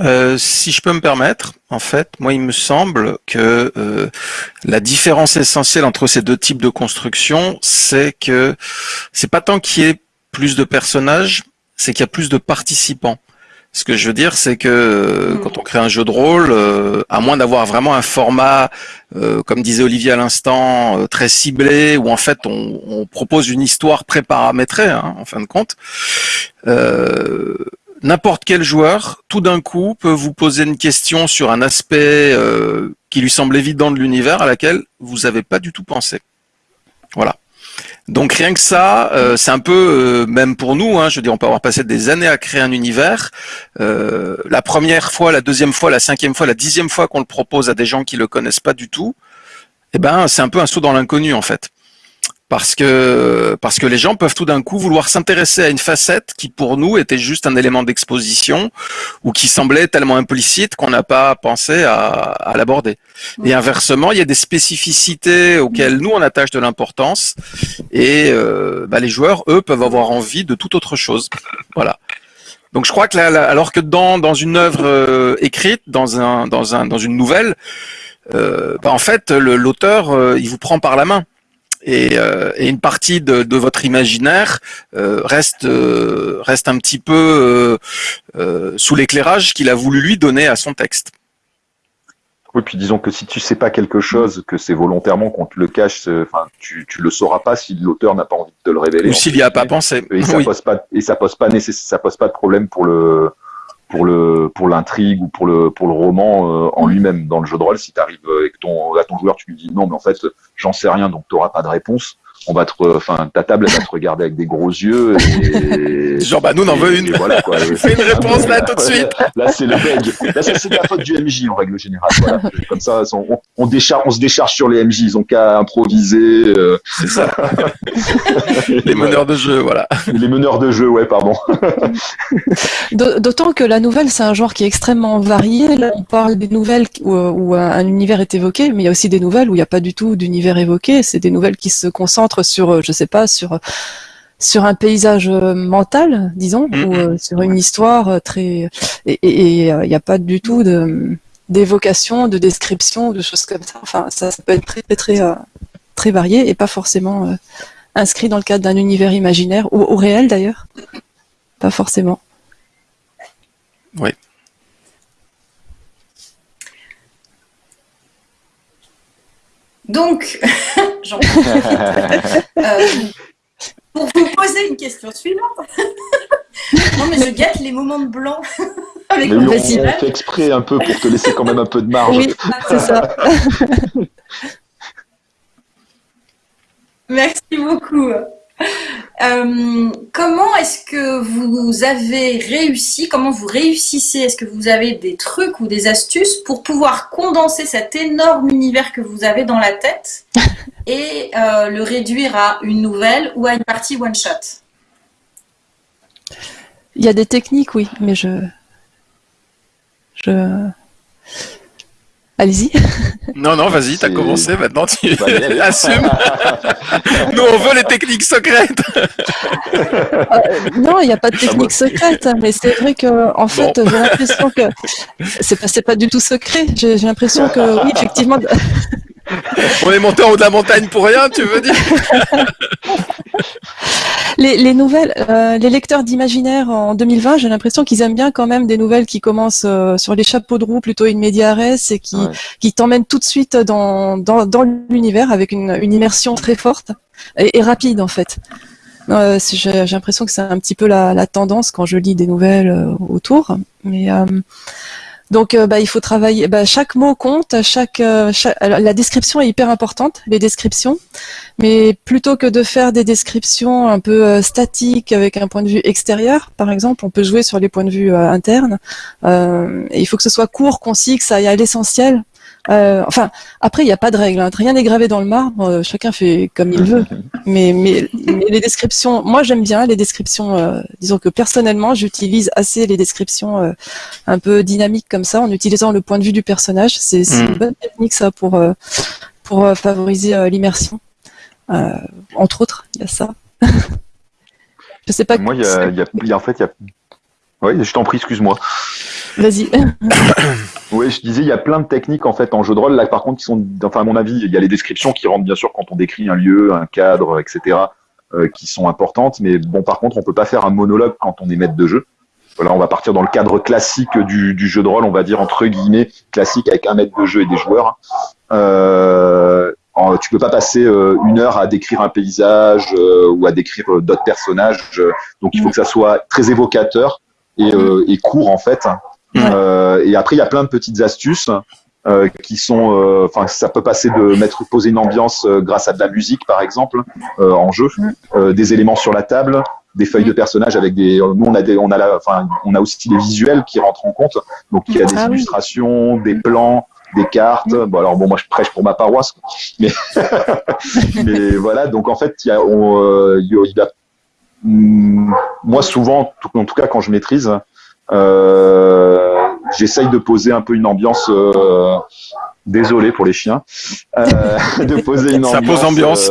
Euh, si je peux me permettre, en fait, moi, il me semble que euh, la différence essentielle entre ces deux types de construction, c'est que c'est pas tant qu'il y ait plus de personnages, c'est qu'il y a plus de participants. Ce que je veux dire, c'est que euh, hmm. quand on crée un jeu de rôle, euh, à moins d'avoir vraiment un format, euh, comme disait Olivier à l'instant, très ciblé, où en fait on, propose une histoire préparamétrée, hein, en fin de compte, n'importe quel joueur, tout d'un coup, peut vous poser une question sur un aspect qui lui semble évident de l'univers, à laquelle vous n'avez pas du tout pensé. Voilà. Donc rien que ça, euh, c'est un peu, euh, même pour nous, hein, je veux dire, on peut avoir passé des années à créer un univers. Euh, la première fois, la deuxième fois, la cinquième fois, la dixième fois qu'on le propose à des gens qui le connaissent pas du tout, eh ben c'est un peu un saut dans l'inconnu en fait parce que parce que les gens peuvent tout d'un coup vouloir s'intéresser à une facette qui pour nous était juste un élément d'exposition ou qui semblait tellement implicite qu'on n'a pas pensé à, à l'aborder. Et inversement, il y a des spécificités auxquelles nous on attache de l'importance et euh, bah, les joueurs eux peuvent avoir envie de toute autre chose. Voilà. Donc je crois que là, alors que dans dans une œuvre euh, écrite, dans un dans un dans une nouvelle, euh, bah, en fait l'auteur euh, il vous prend par la main euh, et, une partie de, votre imaginaire euh, reste euh, reste un petit peu sous l'éclairage qu'il a voulu lui donner à son texte. Oui, puis disons que si tu sais pas quelque chose, que c'est volontairement qu'on te le cache, enfin, tu, tu le sauras pas si l'auteur n'a pas envie de te le révéler. Ou s'il n'y a pas pensé. Et ça pose pas, et ça pose pas ça pose pas de problème pour le, pour le pour l'intrigue ou pour le pour le roman euh, en lui-même dans le jeu de rôle. Si tu arrives euh, et que ton à ton joueur tu lui dis non mais en fait j'en sais rien donc tu n'auras pas de réponse on va te, enfin, ta table elle va te regarder avec des gros yeux. Et, Genre, bah, nous, on en veut une. Voilà, quoi. Fais une réponse là tout de suite. Là, c'est le bug. Là, c'est la faute du MJ en règle générale. Voilà. Comme ça, on, on, décharge, on se décharge sur les MJ. Ils ont qu'à improviser. Euh. C'est ça. les meneurs de jeu, voilà. Les meneurs de jeu, ouais, pardon. D'autant que la nouvelle, c'est un genre qui est extrêmement varié. Là, on parle des nouvelles où, où un univers est évoqué, mais il y a aussi des nouvelles où il n'y a pas du tout d'univers évoqué. C'est des nouvelles qui se concentrent sur, euh, je sais pas, sur sur un paysage euh, mental, disons, mm-hmm. ou euh, sur une histoire très et il n'y a pas du tout de d'évocation, de description, de choses comme ça. Enfin, ça, peut être très très très, varié et pas forcément inscrit dans le cadre d'un univers imaginaire ou, ou réel d'ailleurs. Pas forcément. Oui. Donc, euh, pour vous poser une question suivante. non, mais je gâte les moments de blanc avec mais on, fait exprès un peu pour te laisser quand même un peu de marge. Oui, c'est ça. Merci beaucoup. Euh, comment est-ce que vous avez réussi, comment vous réussissez, est-ce que vous avez des trucs ou des astuces pour pouvoir condenser cet énorme univers que vous avez dans la tête et euh, le réduire à une nouvelle ou à une partie one-shot Il y a des techniques, oui, mais je... je... Allez-y. Non, non, vas-y, t'as commencé, maintenant tu assumes. Nous, on veut les techniques secrètes. Euh, non, il n'y a pas de technique secrète, mais c'est vrai que, en fait, j'ai l'impression que c'est pas, pas du tout secret. J'ai l'impression que, oui, effectivement. On est monté en haut de la montagne pour rien, tu veux dire les, nouvelles, euh, les lecteurs d'imaginaire en 2020, j'ai l'impression qu'ils aiment bien quand même des nouvelles qui commencent euh, sur les chapeaux de roue plutôt une média et qui, qui t'emmènent tout de suite dans, dans, dans l'univers avec une, une, immersion très forte et, et rapide en fait. Euh, j'ai l'impression que c'est un petit peu la, la, tendance quand je lis des nouvelles euh, autour. Mais donc, euh, bah, il faut travailler. Bah, chaque mot compte. Chaque, euh, la description est hyper importante, les descriptions. Mais plutôt que de faire des descriptions un peu euh, statiques avec un point de vue extérieur, par exemple, on peut jouer sur les points de vue internes. il faut que ce soit court, concis, que ça aille à l'essentiel. Euh, enfin, après, il n'y a pas de règle. Hein. Rien n'est gravé dans le marbre. Euh, chacun fait comme il veut. Mais, mais, les descriptions, moi j'aime bien les descriptions. Euh, disons que personnellement, j'utilise assez les descriptions un peu dynamiques comme ça, en utilisant le point de vue du personnage. C'est une mm. bonne technique ça pour pour favoriser l'immersion. entre autres, il y a ça. je sais pas. Moi, il y a, en fait, il y a. Oui, je t'en prie, excuse-moi. Vas-y. oui, je disais, il y a plein de techniques en fait en jeu de rôle. Là, par contre, qui sont, enfin, à mon avis, il y a les descriptions qui rentrent bien sûr quand on décrit un lieu, un cadre, etc., euh, qui sont importantes. Mais bon, par contre, on peut pas faire un monologue quand on est maître de jeu. Voilà, on va partir dans le cadre classique du, du jeu de rôle, on va dire entre guillemets classique avec un maître de jeu et des joueurs. Euh, tu peux pas passer euh, une heure à décrire un paysage euh, ou à décrire d'autres personnages. donc il faut que ça soit très évocateur et, et court en fait. Euh, et après, il y a plein de petites astuces euh, qui sont, euh, enfin, ça peut passer de mettre poser une ambiance grâce à de la musique, par exemple, en jeu, des éléments sur la table, des feuilles de personnages avec des. Nous, on a des, on a la, enfin, on a aussi des visuels qui rentrent en compte. Donc, il y a des ah illustrations, des plans, des cartes. Bon, alors bon, moi, je prêche pour ma paroisse, mais, mais voilà. Donc, en fait, il y a, on, il y a moi, souvent, en tout cas, quand je maîtrise, euh, j'essaye de poser un peu une ambiance. Euh, désolé pour les chiens, euh, de poser une ambiance,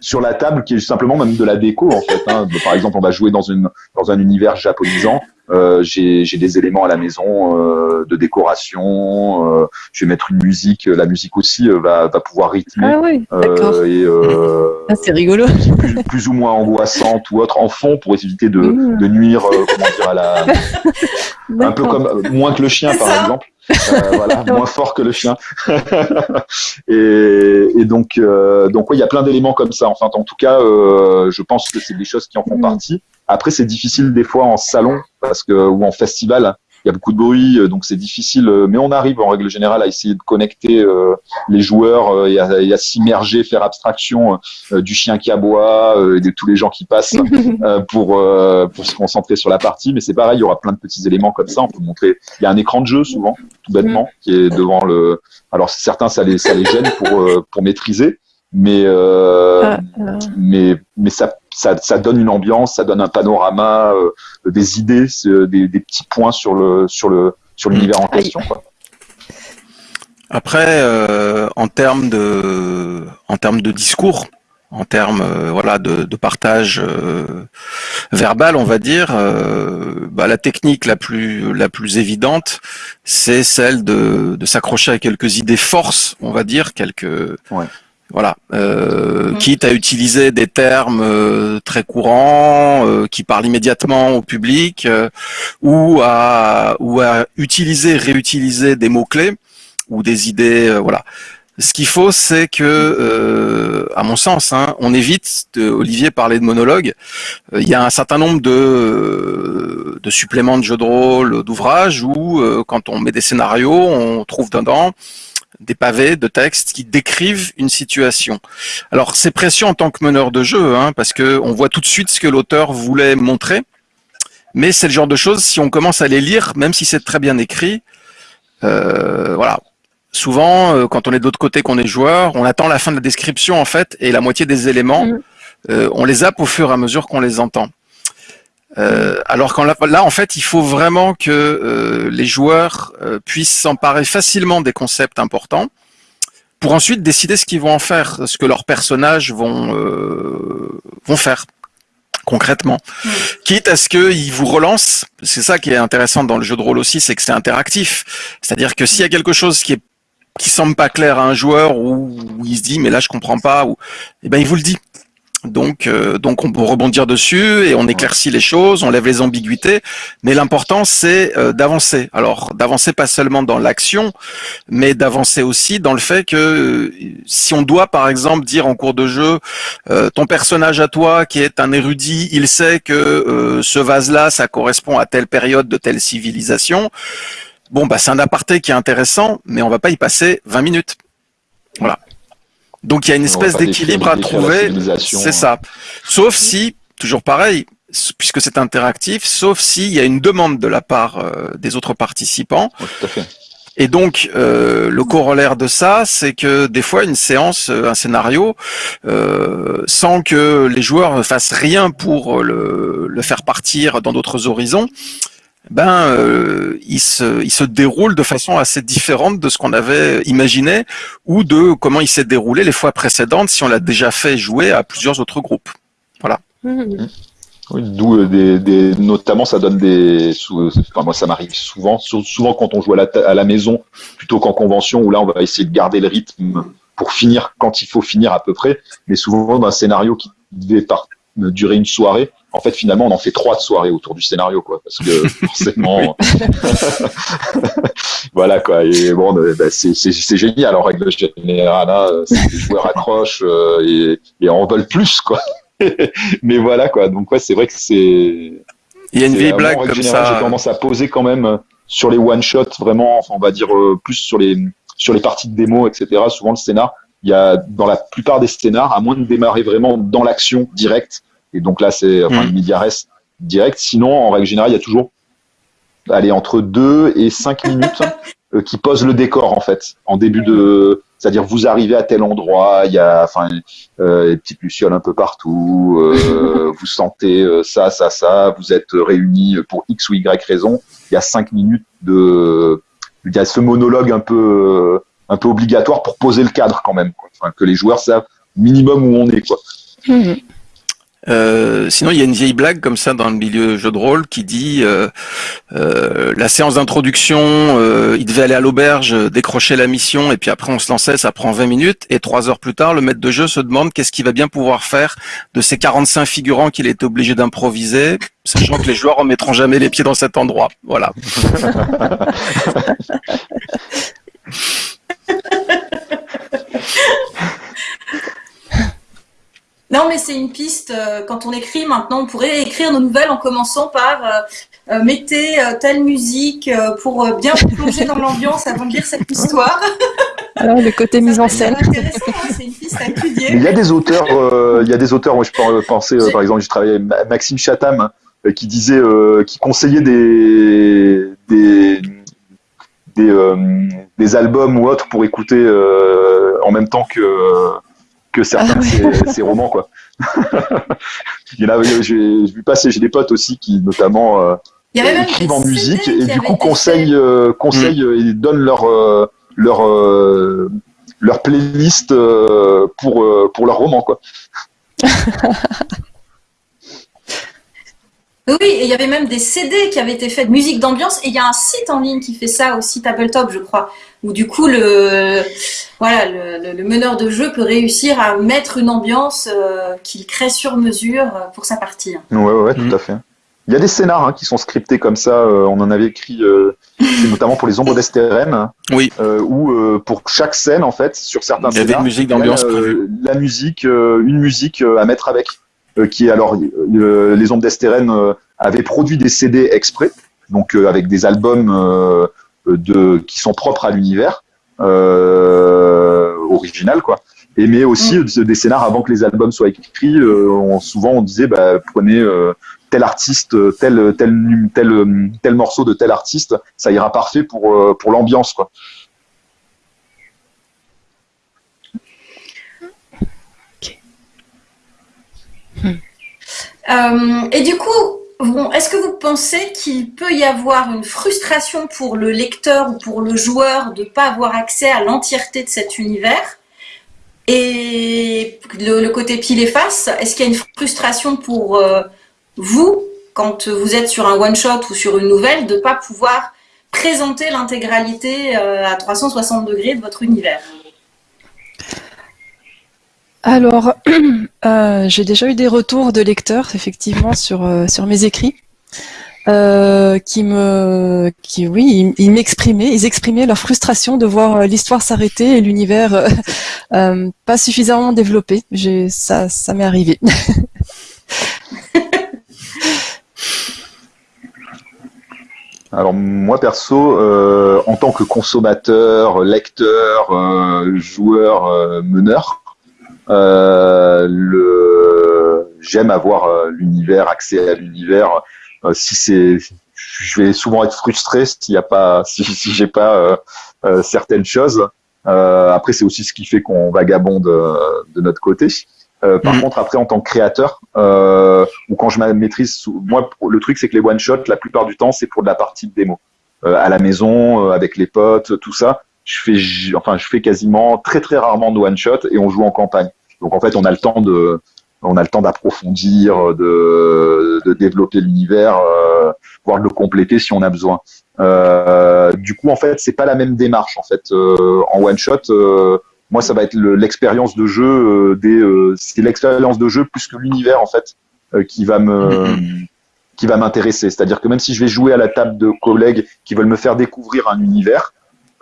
sur la table qui est simplement même de la déco en fait. Hein. Par exemple, on va jouer dans une dans un univers japonisant. Euh, j'ai des éléments à la maison euh, de décoration. Euh, je vais mettre une musique. La musique aussi va, va pouvoir rythmer. Ah oui, d'accord. et ah, c'est rigolo. Plus, ou moins angoissante ou autre en fond pour éviter de, mmh. de nuire, comment dire, à la. un peu comme moins que le chien par exemple. Voilà, moins fort que le chien. et, et, donc, donc oui, il y a plein d'éléments comme ça. Enfin, en tout cas, je pense que c'est des choses qui en font mmh. partie. Après, c'est difficile des fois en salon parce que ou en festival, il y a beaucoup de bruit, euh, donc c'est difficile. Euh, mais on arrive en règle générale à essayer de connecter euh, les joueurs et à, s'immerger, faire abstraction du chien qui aboie, et de tous les gens qui passent pour pour se concentrer sur la partie. Mais c'est pareil, il y aura plein de petits éléments comme ça. On peut montrer. Il y a un écran de jeu souvent, tout bêtement, mm. qui est devant le. Alors certains ça les ça les gêne pour pour maîtriser, mais ah, ah. mais mais ça ça, donne une ambiance, ça donne un panorama, euh, des idées, des, petits points sur le sur le sur l'univers en question. Après, euh, en termes de en termes de discours, en termes euh, voilà de, partage verbal, on va dire, bah, la technique la plus la plus évidente, c'est celle de, de s'accrocher à quelques idées forces, on va dire, quelques voilà, euh, quitte à utiliser des termes euh, très courants euh, qui parlent immédiatement au public, euh, ou à ou à utiliser, réutiliser des mots clés ou des idées, voilà. Ce qu'il faut, c'est que, à mon sens, hein, on évite. De, Olivier parlait de monologue. Il y a un certain nombre de, de suppléments de jeux de rôle, d'ouvrages où, quand on met des scénarios, on trouve dedans des pavés de textes qui décrivent une situation. Alors c'est précieux en tant que meneur de jeu, hein, parce que on voit tout de suite ce que l'auteur voulait montrer, mais c'est le genre de choses, si on commence à les lire, même si c'est très bien écrit, euh, voilà. Souvent, euh, quand on est de l'autre côté, qu'on est joueur, on attend la fin de la description en fait, et la moitié des éléments, mm. euh, on les zappe au fur et à mesure qu'on les entend. Euh, alors qu'en là, en fait, il faut vraiment que euh, les joueurs euh, puissent s'emparer facilement des concepts importants pour ensuite décider ce qu'ils vont en faire, ce que leurs personnages vont vont faire concrètement. Quitte à ce qu'ils vous relancent, c'est ça qui est intéressant dans le jeu de rôle aussi, c'est que c'est interactif. C'est-à-dire que s'il y a quelque chose qui est qui semble pas clair à un joueur ou il se dit mais là je comprends pas ou eh ben il vous le dit donc, euh, donc on peut rebondir dessus et on éclaircit les choses, on lève les ambiguïtés. Mais l'important, c'est euh, d'avancer. Alors, d'avancer pas seulement dans l'action, mais d'avancer aussi dans le fait que euh, si on doit, par exemple, dire en cours de jeu, ton personnage à toi, qui est un érudit, il sait que ce vase-là, ça correspond à telle période de telle civilisation. Bon, bah c'est un aparté qui est intéressant, mais on va pas y passer 20 minutes. Voilà. Donc il y a une espèce d'équilibre à trouver. C'est ça. Sauf si, toujours pareil, puisque c'est interactif, sauf s'il y a une demande de la part euh, des autres participants. tout à fait. Et donc, euh, le corollaire de ça, c'est que des fois, une séance, un scénario, euh, sans que les joueurs fassent rien pour le, le faire partir dans d'autres horizons, ben, euh, il, se, il se déroule de façon assez différente de ce qu'on avait imaginé ou de comment il s'est déroulé les fois précédentes si on l'a déjà fait jouer à plusieurs autres groupes. Voilà. Mmh. D'où euh, des, des, notamment ça donne des, moi ça m'arrive souvent, souvent quand on joue à la, à la maison plutôt qu'en convention où là on va essayer de garder le rythme pour finir quand il faut finir à peu près, mais souvent dans un scénario qui devait durer une soirée, en fait finalement on en fait trois de soirées autour du scénario quoi, parce que forcément, voilà quoi, et bon bah, c'est génial en règle générale, hein, les joueurs accrochent euh, et, et en veulent plus quoi. mais voilà quoi. Donc ouais, c'est vrai que c'est. Il y a une vieille blague comme ça. J'ai tendance à poser quand même euh, sur les one shots vraiment. Enfin, on va dire euh, plus sur les sur les parties de démo, etc. Souvent le scénar, il y a dans la plupart des scénars, à moins de démarrer vraiment dans l'action directe. Et donc là, c'est enfin mm. le reste direct. Sinon, en règle générale, il y a toujours allez entre 2 et 5 minutes euh, qui posent le décor en fait en début de c'est-à-dire vous arrivez à tel endroit, il y a enfin euh, des petites lucioles un peu partout, euh, vous sentez euh, ça, ça, ça, vous êtes réunis pour X ou Y raison. Il y a cinq minutes de, il y a ce monologue un peu, un peu obligatoire pour poser le cadre quand même, quoi. Enfin, que les joueurs savent minimum où on est, quoi. Mmh. Euh, sinon, il y a une vieille blague comme ça dans le milieu jeu de rôle qui dit euh, euh, la séance d'introduction, il devait aller à l'auberge, décrocher la mission, et puis après on se lançait, ça prend 20 minutes, et trois heures plus tard, le maître de jeu se demande qu'est-ce qu'il va bien pouvoir faire de ces 45 figurants qu'il est obligé d'improviser, sachant que les joueurs ne mettront jamais les pieds dans cet endroit. Voilà. Non, mais c'est une piste. Euh, quand on écrit maintenant, on pourrait écrire nos nouvelles en commençant par euh, euh mettez euh, telle musique pour bien plonger dans l'ambiance avant de lire cette histoire. Alors le côté mise en scène. Intéressant, hein, c'est une piste à étudier. Il y a des auteurs, il y a des auteurs. Moi, je peux penser, par exemple, j'ai travaillé avec Maxime Chatham qui disait, qui conseillait des des des, des, albums ou autres pour écouter en même temps que que certains ah ces, romans quoi. Il y en a, j'ai vu passer, j'ai des potes aussi qui notamment euh, écrivent en musique et du coup conseillent, euh, conseillent mm. et donnent leur euh, leur leur playlist pour pour leur roman quoi. Oui, et il y avait même des CD qui avaient été faits de musique d'ambiance. Et il y a un site en ligne qui fait ça aussi, Tabletop, je crois, où du coup le voilà le, meneur de jeu peut réussir à mettre une ambiance euh, qu'il crée sur mesure euh, pour sa partie. Ouais, ouais, tout mm. à fait. Il y a des scénars hein, qui sont scriptés comme ça. Euh, on en avait écrit, notamment pour les ombres d'Estérène. Oui. où pour chaque scène, en fait, sur certains il y avait une musique d'ambiance La musique, une musique à mettre avec. Euh, qui est alors euh, les Ombres d'Estérène euh, avaient produit des CD exprès, donc avec des albums de, qui sont propres à l'univers original, quoi. Et mais aussi mm. des scénars avant que les albums soient écrits. souvent, on disait, bah, prenez tel artiste, tel, tel, tel, tel morceau de tel artiste, ça ira parfait pour, pour l'ambiance, quoi. Euh, et du coup, est-ce que vous pensez qu'il peut y avoir une frustration pour le lecteur ou pour le joueur de ne pas avoir accès à l'entièreté de cet univers? Et le, côté pile et face, est-ce qu'il y a une frustration pour euh, vous, quand vous êtes sur un one-shot ou sur une nouvelle, de ne pas pouvoir présenter l'intégralité euh, à 360 degrés de votre univers? Alors, euh, j'ai déjà eu des retours de lecteurs, effectivement, sur, euh, mes écrits, euh, qui me, qui, oui, ils, m'exprimaient, ils exprimaient leur frustration de voir l'histoire s'arrêter et l'univers pas suffisamment développé. Ça, ça m'est arrivé. Alors moi perso, en tant que consommateur, lecteur, joueur, meneur, le, j'aime avoir euh, l'univers, accès à l'univers. Euh, si c'est, je vais souvent être frustré s'il y a pas, si, si j'ai pas certaines choses. après, c'est aussi ce qui fait qu'on vagabonde de notre côté. par mm. contre, après, en tant que créateur, ou quand je maîtrise, moi, le truc, c'est que les one shot, la plupart du temps, c'est pour de la partie de démo, à la maison, avec les potes, tout ça. Je fais, enfin, je fais quasiment très très rarement de one shot et on joue en campagne. Donc en fait, on a le temps de, on a le temps d'approfondir, de, de, développer l'univers, euh, voire de le compléter si on a besoin. Euh, du coup, en fait, c'est pas la même démarche. En fait, euh, en one shot, euh, moi, ça va être l'expérience de jeu euh, des, c'est l'expérience de jeu plus que l'univers en fait qui va me qui va m'intéresser. C'est-à-dire que même si je vais jouer à la table de collègues qui veulent me faire découvrir un univers,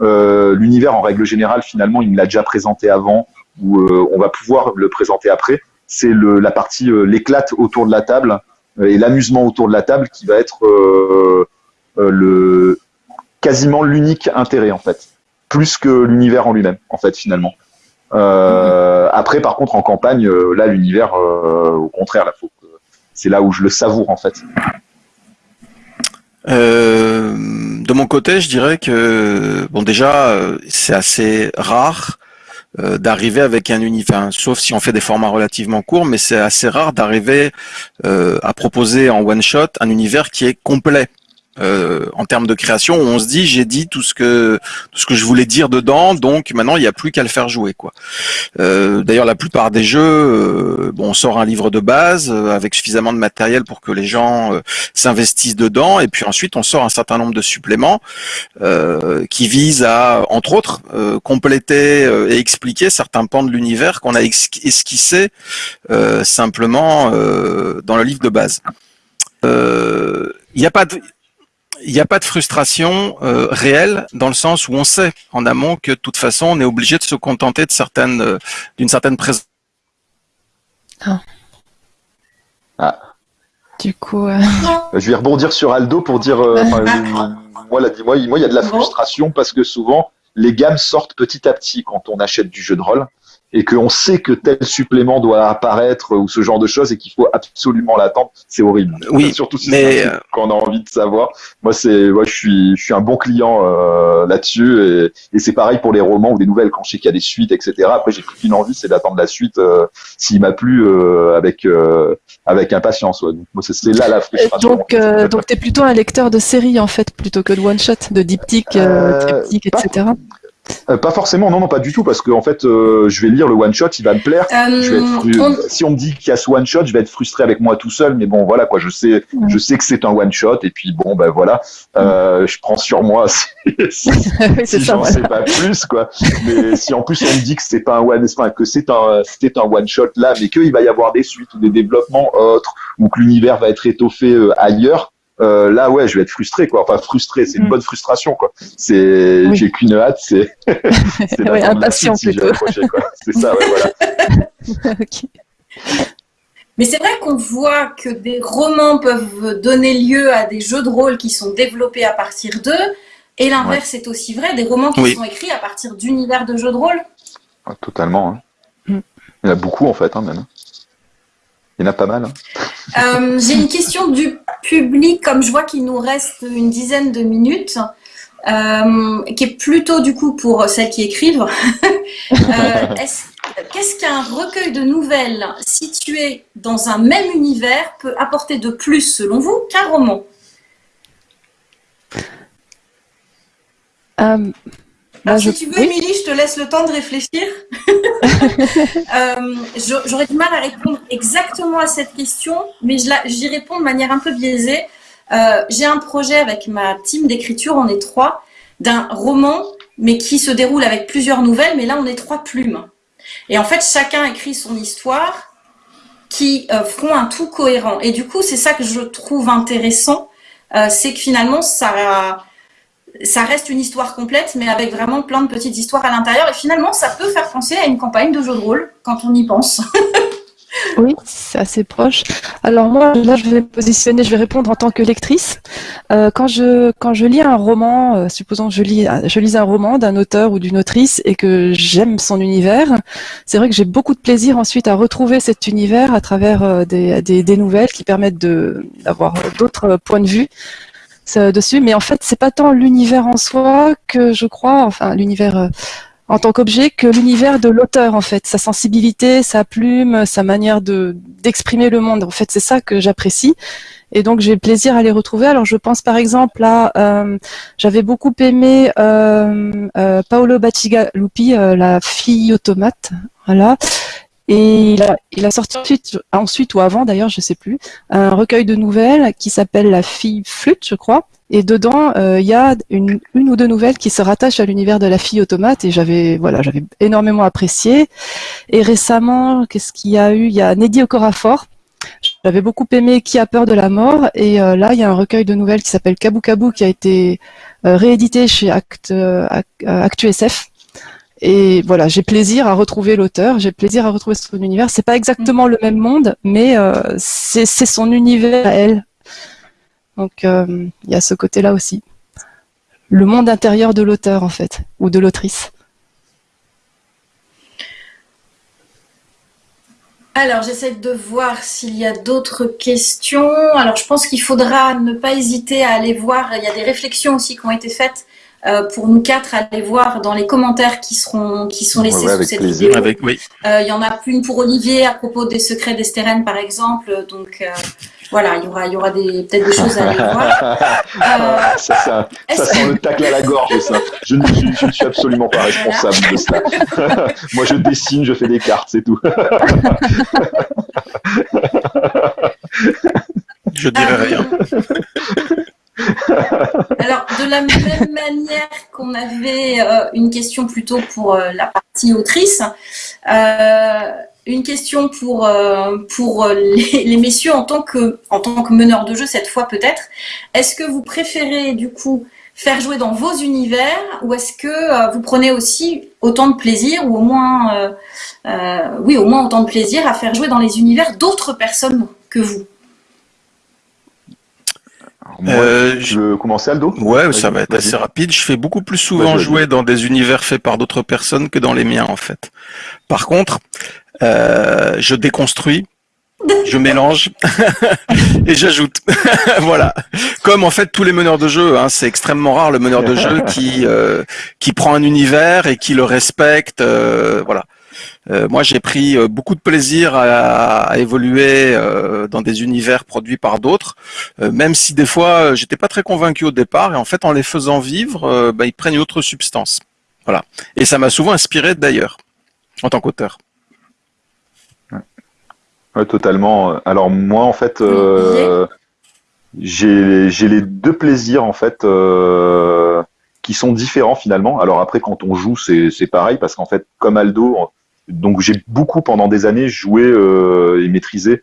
l'univers en règle générale, finalement, il me l'a déjà présenté avant ou on va pouvoir le présenter après c'est la partie euh, l'éclate autour de la table euh, et l'amusement autour de la table qui va être euh, le quasiment l'unique intérêt en fait, plus que l'univers en lui-même en fait finalement. Après, par contre, en campagne, là, l'univers, au contraire, là, c'est là où je le savoure en fait. de mon côté, je dirais que bon, déjà, c'est assez rare euh, d'arriver avec un univers, sauf si on fait des formats relativement courts, mais c'est assez rare d'arriver euh, à proposer en one shot un univers qui est complet. Euh, en termes de création, on se dit j'ai dit tout ce que tout ce que je voulais dire dedans, donc maintenant il n'y a plus qu'à le faire jouer quoi. Euh, D'ailleurs, la plupart des jeux, euh, bon, on sort un livre de base euh, avec suffisamment de matériel pour que les gens euh, s'investissent dedans, et puis ensuite on sort un certain nombre de suppléments qui visent à, entre autres, compléter et expliquer certains pans de l'univers qu'on a esquissé simplement dans le livre de base. Il n'y a pas de il n'y a pas de frustration euh, réelle dans le sens où on sait en amont que de toute façon on est obligé de se contenter de certaines euh, d'une certaine présence. Ah. ah. Du coup, euh, je vais rebondir sur Aldo pour dire, moi, moi, moi, il y a de la frustration parce que souvent les gammes sortent petit à petit quand on achète du jeu de rôle et qu'on sait que tel supplément doit apparaître ou ce genre de choses et qu'il faut absolument l'attendre, c'est horrible. Oui, surtout si mais quand on a envie de savoir. Moi, c'est, moi, je suis, je suis un bon client euh, là-dessus et, et c'est pareil pour les romans ou les nouvelles quand je sais qu'il y a des suites, etc. Après, j'ai plus qu'une envie, c'est d'attendre la suite euh, s'il m'a plu euh, avec euh, avec impatience. Ouais. Donc, moi, c'est là la frustration. Donc, euh, donc, t'es plutôt un lecteur de séries en fait, plutôt que de one shot, de diptyque, triptyque, etc. Euh, pas forcément, non, non, pas du tout, parce que en fait, euh, je vais lire le one shot, il va me plaire. Euh, je vais être Si on me dit qu'il y a ce one shot, je vais être frustré avec moi tout seul, mais bon, voilà quoi, je sais, je sais que c'est un one shot, et puis bon, ben voilà, je prends sur moi si, si, j'en sais pas plus, quoi. Mais si en plus on me dit que c'est pas un one, que c'est un, c'était un one shot là, mais qu'il va y avoir des suites ou des développements autres, ou que l'univers va être étoffé ailleurs, euh, là ouais je vais être frustré quoi enfin frustré c'est une mm. bonne frustration quoi c'est j'ai qu'une hâte c'est ouais, impatient plutôt c'est ça ouais, voilà Mais c'est vrai qu'on voit que des romans peuvent donner lieu à des jeux de rôle qui sont développés à partir d'eux, et l'inverse est aussi vrai, des romans qui sont écrits à partir d'univers de jeux de rôle. Ah, totalement. Hein. Mm. Il y en a beaucoup en fait, hein, même. Il y en a pas mal. Hein. Euh, j'ai une question du public, comme je vois qu'il nous reste une dizaine de minutes, euh, qui est plutôt du coup pour celles qui écrivent. Euh, qu'est-ce qu'un recueil de nouvelles situé dans un même univers peut apporter de plus, selon vous, qu'un roman? Bah, si tu veux, Émilie, je te laisse le temps de réfléchir. euh, J'aurais du mal à répondre exactement à cette question, mais j'y réponds de manière un peu biaisée. Euh, J'ai un projet avec ma team d'écriture, on est trois, d'un roman, mais qui se déroule avec plusieurs nouvelles, mais là on est trois plumes. Et en fait, chacun écrit son histoire qui euh, feront un tout cohérent. Et du coup, c'est ça que je trouve intéressant, euh, c'est que finalement, ça ça reste une histoire complète, mais avec vraiment plein de petites histoires à l'intérieur. Et finalement, ça peut faire penser à une campagne de jeu de rôle quand on y pense. oui, c'est assez proche. Alors moi, là, je vais me positionner, je vais répondre en tant que lectrice. Euh, quand je quand je lis un roman, euh, supposons que je lis je lis un roman d'un auteur ou d'une autrice et que j'aime son univers, c'est vrai que j'ai beaucoup de plaisir ensuite à retrouver cet univers à travers euh, des, des, des, nouvelles qui permettent d'avoir d'autres points de vue dessus, mais en fait, c'est pas tant l'univers en soi que je crois, enfin l'univers euh, en tant qu'objet, que l'univers de l'auteur en fait, sa sensibilité, sa plume, sa manière de d'exprimer le monde. En fait, c'est ça que j'apprécie. Et donc j'ai plaisir à les retrouver. Alors je pense par exemple à, euh, j'avais beaucoup aimé euh, euh, Paolo Bacigalupi, la fille automate, voilà. Et il a, il a sorti ensuite, ensuite ou avant d'ailleurs, je sais plus, un recueil de nouvelles qui s'appelle La fille flûte, je crois. Et dedans, il y a une, une, ou deux nouvelles qui se rattachent à l'univers de la fille automate. Et j'avais, voilà, j'avais énormément apprécié. Et récemment, qu'est-ce qu'il y a eu? Il y a Neddy Okorafor j'avais beaucoup aimé Qui a peur de la mort et euh, là il y a un recueil de nouvelles qui s'appelle Kabou Kabou qui a été euh, réédité chez Act, euh, ActuSF. Et voilà, j'ai plaisir à retrouver l'auteur, j'ai plaisir à retrouver son univers. C'est pas exactement le même monde, mais c'est son univers à elle. Donc il y a ce côté-là aussi. Le monde intérieur de l'auteur en fait, ou de l'autrice. Alors, j'essaie de voir s'il y a d'autres questions. Alors, je pense qu'il faudra ne pas hésiter à aller voir. Il y a des réflexions aussi qui ont été faites euh, pour nous quatre à aller voir dans les commentaires qui seront qui sont laissés sous cette vidéo. Euh, il y en a une pour Olivier à propos des secrets d'Estérène, par exemple. Donc, euh, voilà, il y aura, il y aura peut-être des choses à aller voir. Euh, ça, ça, ça sent le tacle à la gorge, ça. Je ne, je, suis absolument pas responsable de ça. Moi, je dessine, je fais des cartes, c'est tout. je dirais rien. Alors, de la même manière qu'on avait euh, une question plutôt pour euh, la partie autrice, euh, une question pour, les, messieurs en tant, que, en tant que meneur de jeu, cette fois peut-être. Est-ce que vous préférez du coup faire jouer dans vos univers ou est-ce que vous prenez aussi autant de plaisir ou au moins, oui, au moins autant de plaisir à faire jouer dans les univers d'autres personnes que vous? Moi, je veux commencer Aldo? Ouais, ça va être assez rapide. Je fais beaucoup plus souvent jouer dans des univers faits par d'autres personnes que dans les miens en fait. Par contre, euh, je déconstruis, je mélange et j'ajoute. voilà. Comme en fait tous les meneurs de jeu, hein, c'est extrêmement rare le meneur de jeu qui euh, qui prend un univers et qui le respecte. Euh, moi, j'ai pris beaucoup de plaisir à, évoluer dans des univers produits par d'autres, même si des fois j'étais pas très convaincu au départ. Et en fait, en les faisant vivre, bah, ils prennent une autre substance. Voilà. Et ça m'a souvent inspiré d'ailleurs en tant qu'auteur. Ouais, totalement. Alors moi, en fait, euh, j'ai les deux plaisirs en fait euh, qui sont différents finalement. Alors après, quand on joue, c'est pareil parce qu'en fait, comme Aldo, donc j'ai beaucoup pendant des années joué euh, et maîtrisé,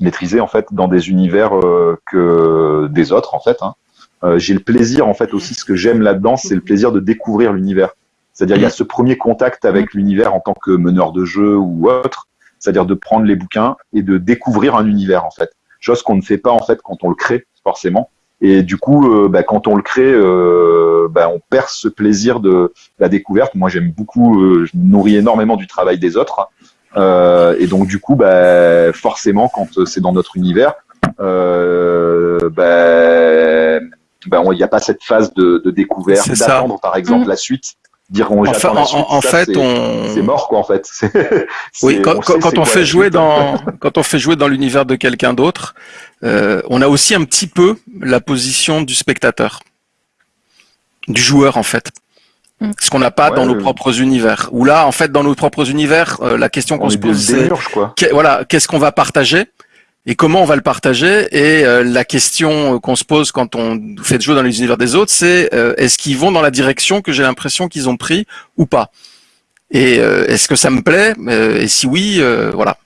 maîtrisé en fait dans des univers euh, que des autres en fait. Hein. Euh, j'ai le plaisir en fait aussi, ce que j'aime là-dedans, c'est le plaisir de découvrir l'univers. C'est-à-dire il y a ce premier contact avec l'univers en tant que meneur de jeu ou autre c'est-à-dire de prendre les bouquins et de découvrir un univers en fait, chose qu'on ne fait pas en fait quand on le crée forcément. Et du coup, euh, bah, quand on le crée, euh, bah, on perd ce plaisir de la découverte. Moi, j'aime beaucoup, euh, je nourris énormément du travail des autres. Euh, et donc, du coup, bah, forcément, quand c'est dans notre univers, euh, bah, bah, il n'y a pas cette phase de, de découverte, d'attendre par exemple mmh. la suite dire on en, en, fait on c'est mort quoi en fait. Oui quand, on, quand on fait jouer dans quand on fait jouer dans l'univers de quelqu'un d'autre euh, on a aussi un petit peu la position du spectateur du joueur en fait. Mm. ce qu'on n'a pas dans nos propres univers. Ou là en fait dans nos propres univers euh, la question qu'on se pose c'est voilà qu'est-ce qu'on va partager? Et comment on va le partager. Et euh, la question qu'on se pose quand on fait jeu dans les univers des autres, c'est euh, est-ce qu'ils vont dans la direction que j'ai l'impression qu'ils ont pris ou pas? Et euh, est-ce que ça me plaît? Et si oui, voilà.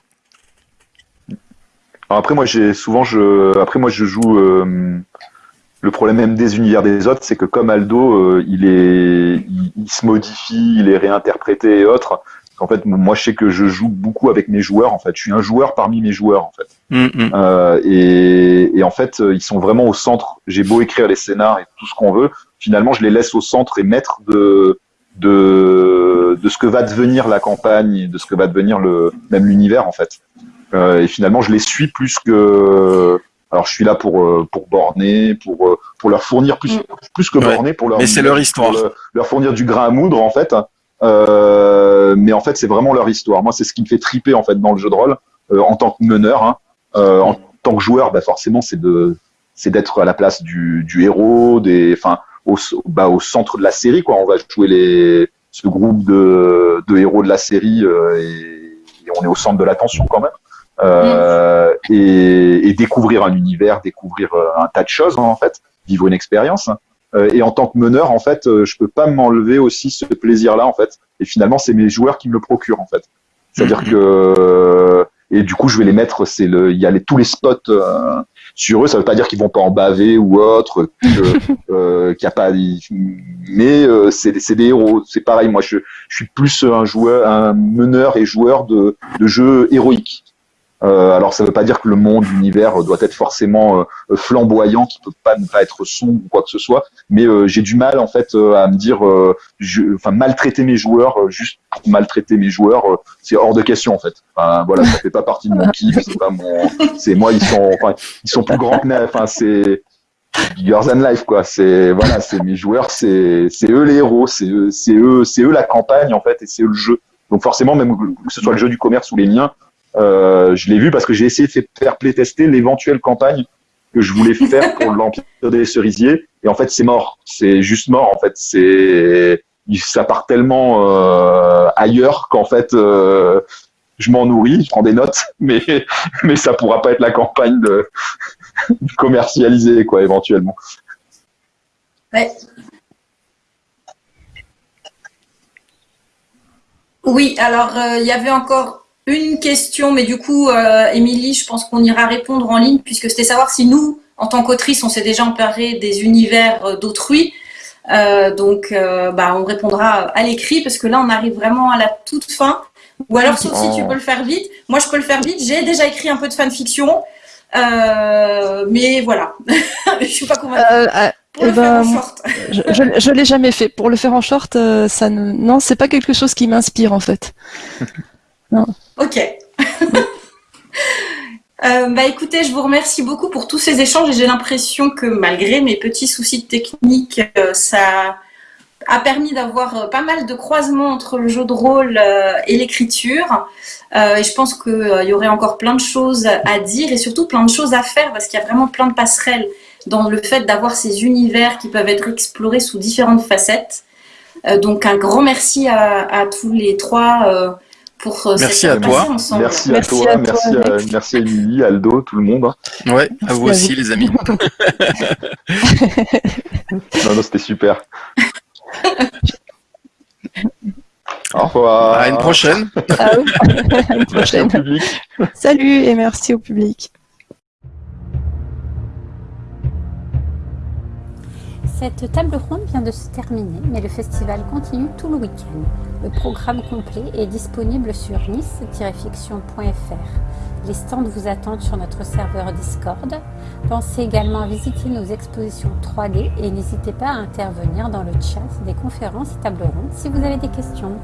Alors après, moi, j'ai souvent, je, après moi, je joue. le problème même des univers des autres, c'est que comme Aldo, il est, il, se modifie, il est réinterprété et autres. En fait, moi, je sais que je joue beaucoup avec mes joueurs. En fait, je suis un joueur parmi mes joueurs. En fait, mm, mm. Euh, et, et, en fait, ils sont vraiment au centre. J'ai beau écrire les scénars et tout ce qu'on veut, finalement, je les laisse au centre et maître de de de ce que va devenir la campagne, de ce que va devenir le même l'univers en fait. Euh, et finalement, je les suis plus que Alors je suis là pour pour borner, pour pour leur fournir plus mm. plus que borner, pour leur mais c'est leur histoire, leur, fournir du grain à moudre en fait. Mais en fait c'est vraiment leur histoire. Moi c'est ce qui me fait triper en fait dans le jeu de rôle en tant que meneur. Hein. en tant que joueur, bah forcément c'est de c'est d'être à la place du, du héros, des, enfin au, bah, au centre de la série quoi. On va jouer les ce groupe de, de héros de la série et, et on est au centre de l'attention quand même euh, et, et, découvrir un univers, découvrir euh, un tas de choses en fait, vivre une expérience. Euh, et en tant que meneur, en fait, euh, je peux pas m'enlever aussi ce plaisir-là en fait. Et finalement, c'est mes joueurs qui me le procurent en fait. C'est-à-dire mm-hmm. que et du coup, je vais les mettre. C'est le, il y a les, tous les spots euh, sur eux. Ça veut pas dire qu'ils vont pas en baver ou autre, euh, qu'il y a pas. Mais euh, c'est, c'est des héros. C'est pareil. Moi, je, je suis plus un joueur, un meneur et joueur de, de jeux héroïques. Euh, alors ça ne veut pas dire que le monde, l'univers doit être forcément euh, flamboyant, qui peut pas ne pas être sombre ou quoi que ce soit, mais euh, j'ai du mal en fait à me dire, je, enfin maltraiter mes joueurs juste pour maltraiter mes joueurs, c'est hors de question en fait. Enfin, voilà, ça fait pas partie de mon kiff, c'est pas mon, c'est moi ils sont, enfin ils sont plus grands que enfin c'est bigger than life quoi. C'est voilà, c'est mes joueurs, c'est c'est eux les héros, c'est eux, c'est eux, c'est eux la campagne en fait et c'est eux le jeu. Donc forcément même que ce soit le jeu du commerce ou les miens, euh, je l'ai vu parce que j'ai essayé de faire playtester l'éventuelle campagne que je voulais faire pour l'Empire des Cerisiers. Et en fait, c'est mort. C'est juste mort. En fait, c'est ça part tellement euh, ailleurs qu'en fait, euh, je m'en nourris, je prends des notes, mais mais ça pourra pas être la campagne de commercialiser quoi, éventuellement. Ouais. Oui, alors il y avait encore une question, mais du coup, euh, Émilie, je pense qu'on ira répondre en ligne, puisque c'était savoir si nous, en tant qu'autrice, on s'est déjà emparé des univers euh, d'autrui. Euh, donc, bah, on répondra à l'écrit, parce que là, on arrive vraiment à la toute fin. Ou alors, sauf si tu oh. peux le faire vite. Moi, je peux le faire vite. J'ai déjà écrit un peu de fanfiction. mais voilà, je suis pas convaincue. Pour le faire en short. je, je, l'ai jamais fait. Pour le faire en short, ça ne, non, c'est pas quelque chose qui m'inspire en fait. non. Ok. Euh, bah écoutez, je vous remercie beaucoup pour tous ces échanges et j'ai l'impression que malgré mes petits soucis techniques, euh, ça a permis d'avoir euh, pas mal de croisements entre le jeu de rôle et l'écriture. et je pense qu'il y aurait encore plein de choses à dire et surtout plein de choses à faire parce qu'il y a vraiment plein de passerelles dans le fait d'avoir ces univers qui peuvent être explorés sous différentes facettes. donc un grand merci à, à tous les trois pour euh, merci à toi. Merci, à toi, merci, à, merci à Émilie, Aldo, tout le monde. Ouais, à vous aussi les amis. non, non, c'était super. Au revoir. À une prochaine. Ah à une prochaine. Salut et merci au public. Cette table ronde vient de se terminer, mais le festival continue tout le week-end. Le programme complet est disponible sur nice-fiction.fr. Les stands vous attendent sur notre serveur Discord. Pensez également à visiter nos expositions 3D et n'hésitez pas à intervenir dans le chat des conférences et tables rondes si vous avez des questions.